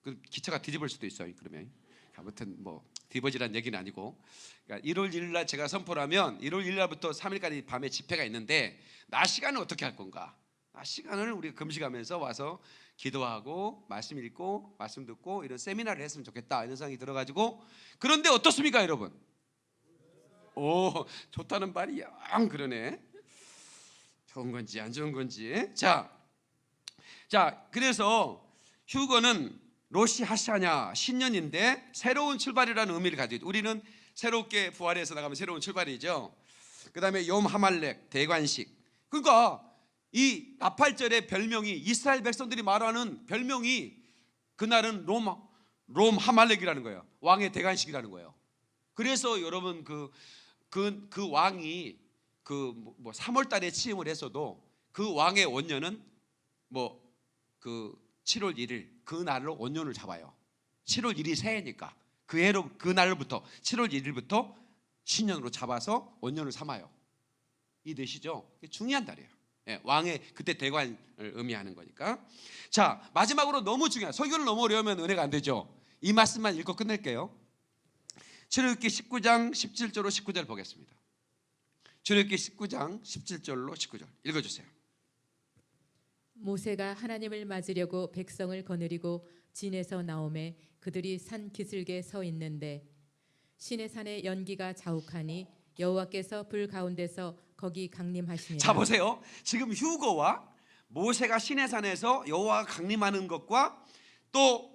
그 기차가 뒤집을 수도 있어요 그러면 아무튼 뭐 뒤집어지란 얘기는 아니고. 그러니까 1월 1일 날 제가 선포를 하면 1월 1일 날부터 3일까지 밤에 집회가 있는데 낮 시간은 어떻게 할 건가? 낮 시간을 우리가 금식하면서 와서 기도하고 말씀 읽고 말씀 듣고 이런 세미나를 했으면 좋겠다 이런 생각이 들어가지고 그런데 어떻습니까 여러분? 오 좋다는 말이 영 그러네. 좋은 건지 안 좋은 건지. 자, 자 그래서 휴거는 로시 하샤냐 신년인데 새로운 출발이라는 의미를 가지고 있- 우리는 새롭게 부활해서 나가면 새로운 출발이죠. 그 다음에 욤 하말렉 대관식. 그러니까 이 나팔절의 별명이 이스라엘 백성들이 말하는 별명이 그날은 롬, 롬 하말렉이라는 거예요. 왕의 대관식이라는 거예요. 그래서 여러분 그 그, 그 왕이 그 뭐 3월 달에 취임을 했어도 그 왕의 원년은 뭐 그 7월 1일 그 날로 원년을 잡아요. 7월 1일이 새해니까 그 해로 그 날부터 7월 1일부터 신년으로 잡아서 원년을 삼아요. 이 되시죠? 중요한 달이에요. 예, 왕의 그때 대관을 의미하는 거니까. 자 마지막으로 너무 중요한 설교를 너무 어려우면 은혜가 안 되죠. 이 말씀만 읽고 끝낼게요. 출애굽기 19장 17절로 19절 보겠습니다. 출애굽기 19장 17절로 19절 읽어주세요. 모세가 하나님을 맞으려고 백성을 거느리고 진에서 나오매 그들이 산 기슭에 서 있는데 신의 산에 연기가 자욱하니 여호와께서 불 가운데서 거기 강림하시니라. 자 보세요. 지금 휴거와 모세가 시내산에서 여호와가 강림하는 것과 또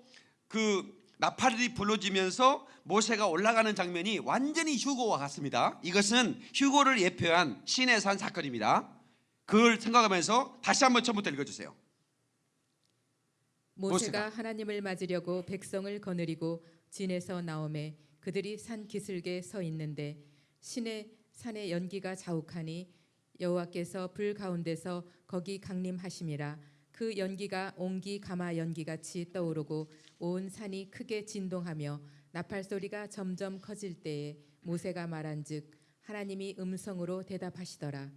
그 나팔이 불러지면서 모세가 올라가는 장면이 완전히 휴거와 같습니다. 이것은 휴거를 예표한 시내산 사건입니다. 그걸 생각하면서 다시 한번 처음부터 읽어주세요. 모세가 하나님을 맞으려고 백성을 거느리고 진에서 나오매 그들이 산 기슭에 서 있는데 신의 산에 연기가 자욱하니 여호와께서 불 가운데서 거기 강림하심이라 그 연기가 옹기 가마 연기같이 떠오르고 온 산이 크게 진동하며 나팔 소리가 점점 커질 때에 모세가 말한즉 하나님이 음성으로 대답하시더라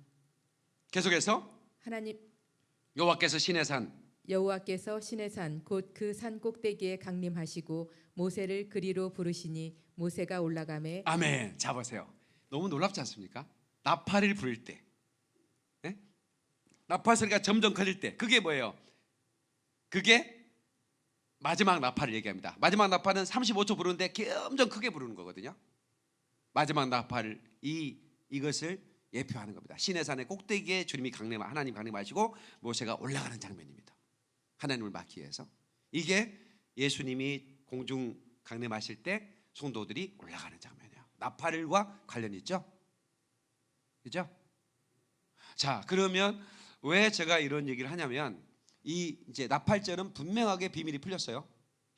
계속해서 하나님 여호와께서 시내산 여호와께서 신의 산 곧 그 산 꼭대기에 강림하시고 모세를 그리로 부르시니 모세가 올라가매 아멘. 자 보세요. 너무 놀랍지 않습니까? 나팔을 부를 때, 예? 나팔 소리가 점점 커질 때, 그게 뭐예요? 그게 마지막 나팔을 얘기합니다. 마지막 나팔은 35초 부르는데 점점 크게 부르는 거거든요. 마지막 나팔 이 이것을 예표하는 겁니다. 시내산의 꼭대기에 주님이 강림 하나님 강림하시고 모세가 올라가는 장면입니다. 하나님을 막기 위해서 이게 예수님이 공중 강림하실 때 성도들이 올라가는 장면이에요. 나팔과 관련 있죠? 그죠? 자, 그러면 왜 제가 이런 얘기를 하냐면 이 이제 나팔절은 분명하게 비밀이 풀렸어요.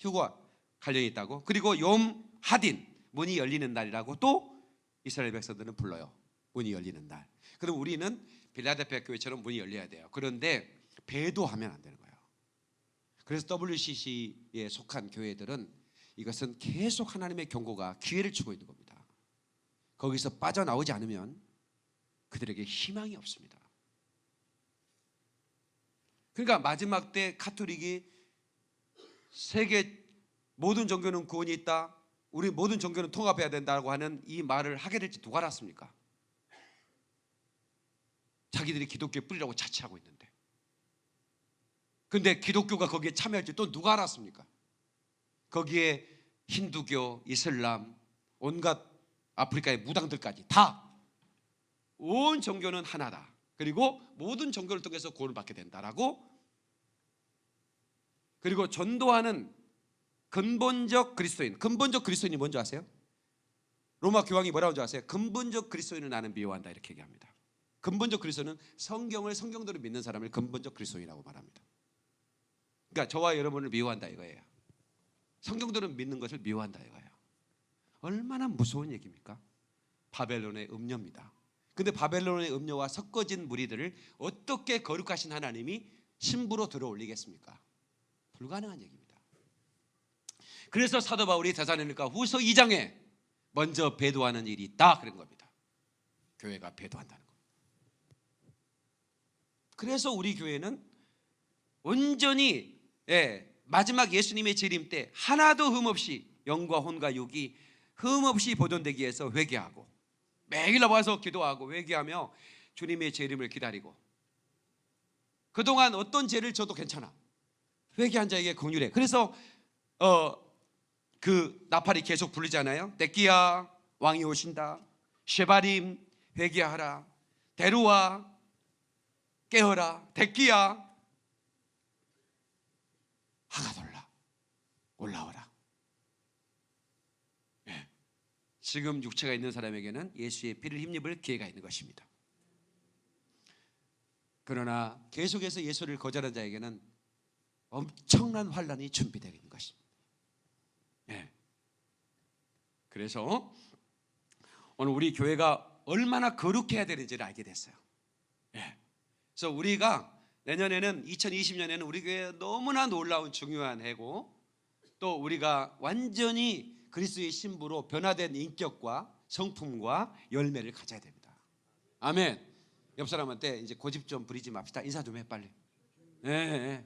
휴거와 관련이 있다고. 그리고 욤 하딘 문이 열리는 날이라고 또 이스라엘 백성들은 불러요. 문이 열리는 날. 그럼 우리는 빌라델피아 교회처럼 문이 열려야 돼요. 그런데 배도하면 안 되는 거예요. 그래서 WCC에 속한 교회들은 이것은 계속 하나님의 경고가 기회를 주고 있는 겁니다. 거기서 빠져나오지 않으면 그들에게 희망이 없습니다. 그러니까 마지막 때 카톨릭이 세계 모든 종교는 구원이 있다. 우리 모든 종교는 통합해야 된다고 하는 이 말을 하게 될지 누가 알았습니까? 자기들이 기독교의 뿌리라고 자처하고 있는데. 근데 기독교가 거기에 참여할지 또 누가 알았습니까? 거기에 힌두교, 이슬람, 온갖 아프리카의 무당들까지 다 온 종교는 하나다. 그리고 모든 종교를 통해서 구원을 받게 된다라고 그리고 전도하는 근본적 그리스도인 근본적 그리스도인이 뭔지 아세요? 로마 교황이 뭐라고 하는지 아세요? 근본적 그리스도인을 나는 미워한다 이렇게 얘기합니다 근본적 그리스도는 성경을 성경대로 믿는 사람을 근본적 그리스도인이라고 말합니다 그러니까 저와 여러분을 미워한다 이거예요 성경대로 믿는 것을 미워한다 이거예요 얼마나 무서운 얘기입니까? 바벨론의 음료입니다 근데 바벨론의 음료와 섞어진 무리들을 어떻게 거룩하신 하나님이 신부로 들어올리겠습니까? 불가능한 얘기입니다. 그래서 사도 바울이 대사로니까 후서 2장에 먼저 배도하는 일이 있다 그런 겁니다. 교회가 배도한다는. 그래서 우리 교회는 온전히 예, 마지막 예수님의 재림 때 하나도 흠없이 영과 혼과 육이 흠없이 보존되기 위해서 회개하고 매일 나와서 기도하고 회개하며 주님의 재림을 기다리고 그동안 어떤 죄를 져도 괜찮아. 회개한 자에게 긍휼해. 그래서 어 그 나팔이 계속 불리잖아요. 데끼야 왕이 오신다. 쉐바림 회개하라. 데루와 깨어라 데끼야 하가돌라 올라오라 예. 지금 육체가 있는 사람에게는 예수의 피를 힘입을 기회가 있는 것입니다 그러나 계속해서 예수를 거절한 자에게는 엄청난 환란이 준비되어 있는 것입니다. 예. 그래서 오늘 우리 교회가 얼마나 거룩해야 되는지를 알게 됐어요. 예. 그래서 우리가 내년에는 2020년에는 우리 교회 너무나 놀라운 중요한 해고 또 우리가 완전히 그리스도의 신부로 변화된 인격과 성품과 열매를 가져야 됩니다. 아멘. 옆 사람한테 이제 고집 좀 부리지 맙시다. 인사 좀 해 빨리. 예. 예.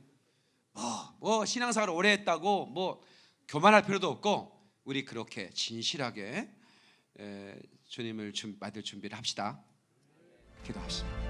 뭐, 뭐 신앙생활 오래 했다고 뭐 교만할 필요도 없고 우리 그렇게 진실하게 에, 주님을 준, 받을 준비를 합시다. 기도하시다.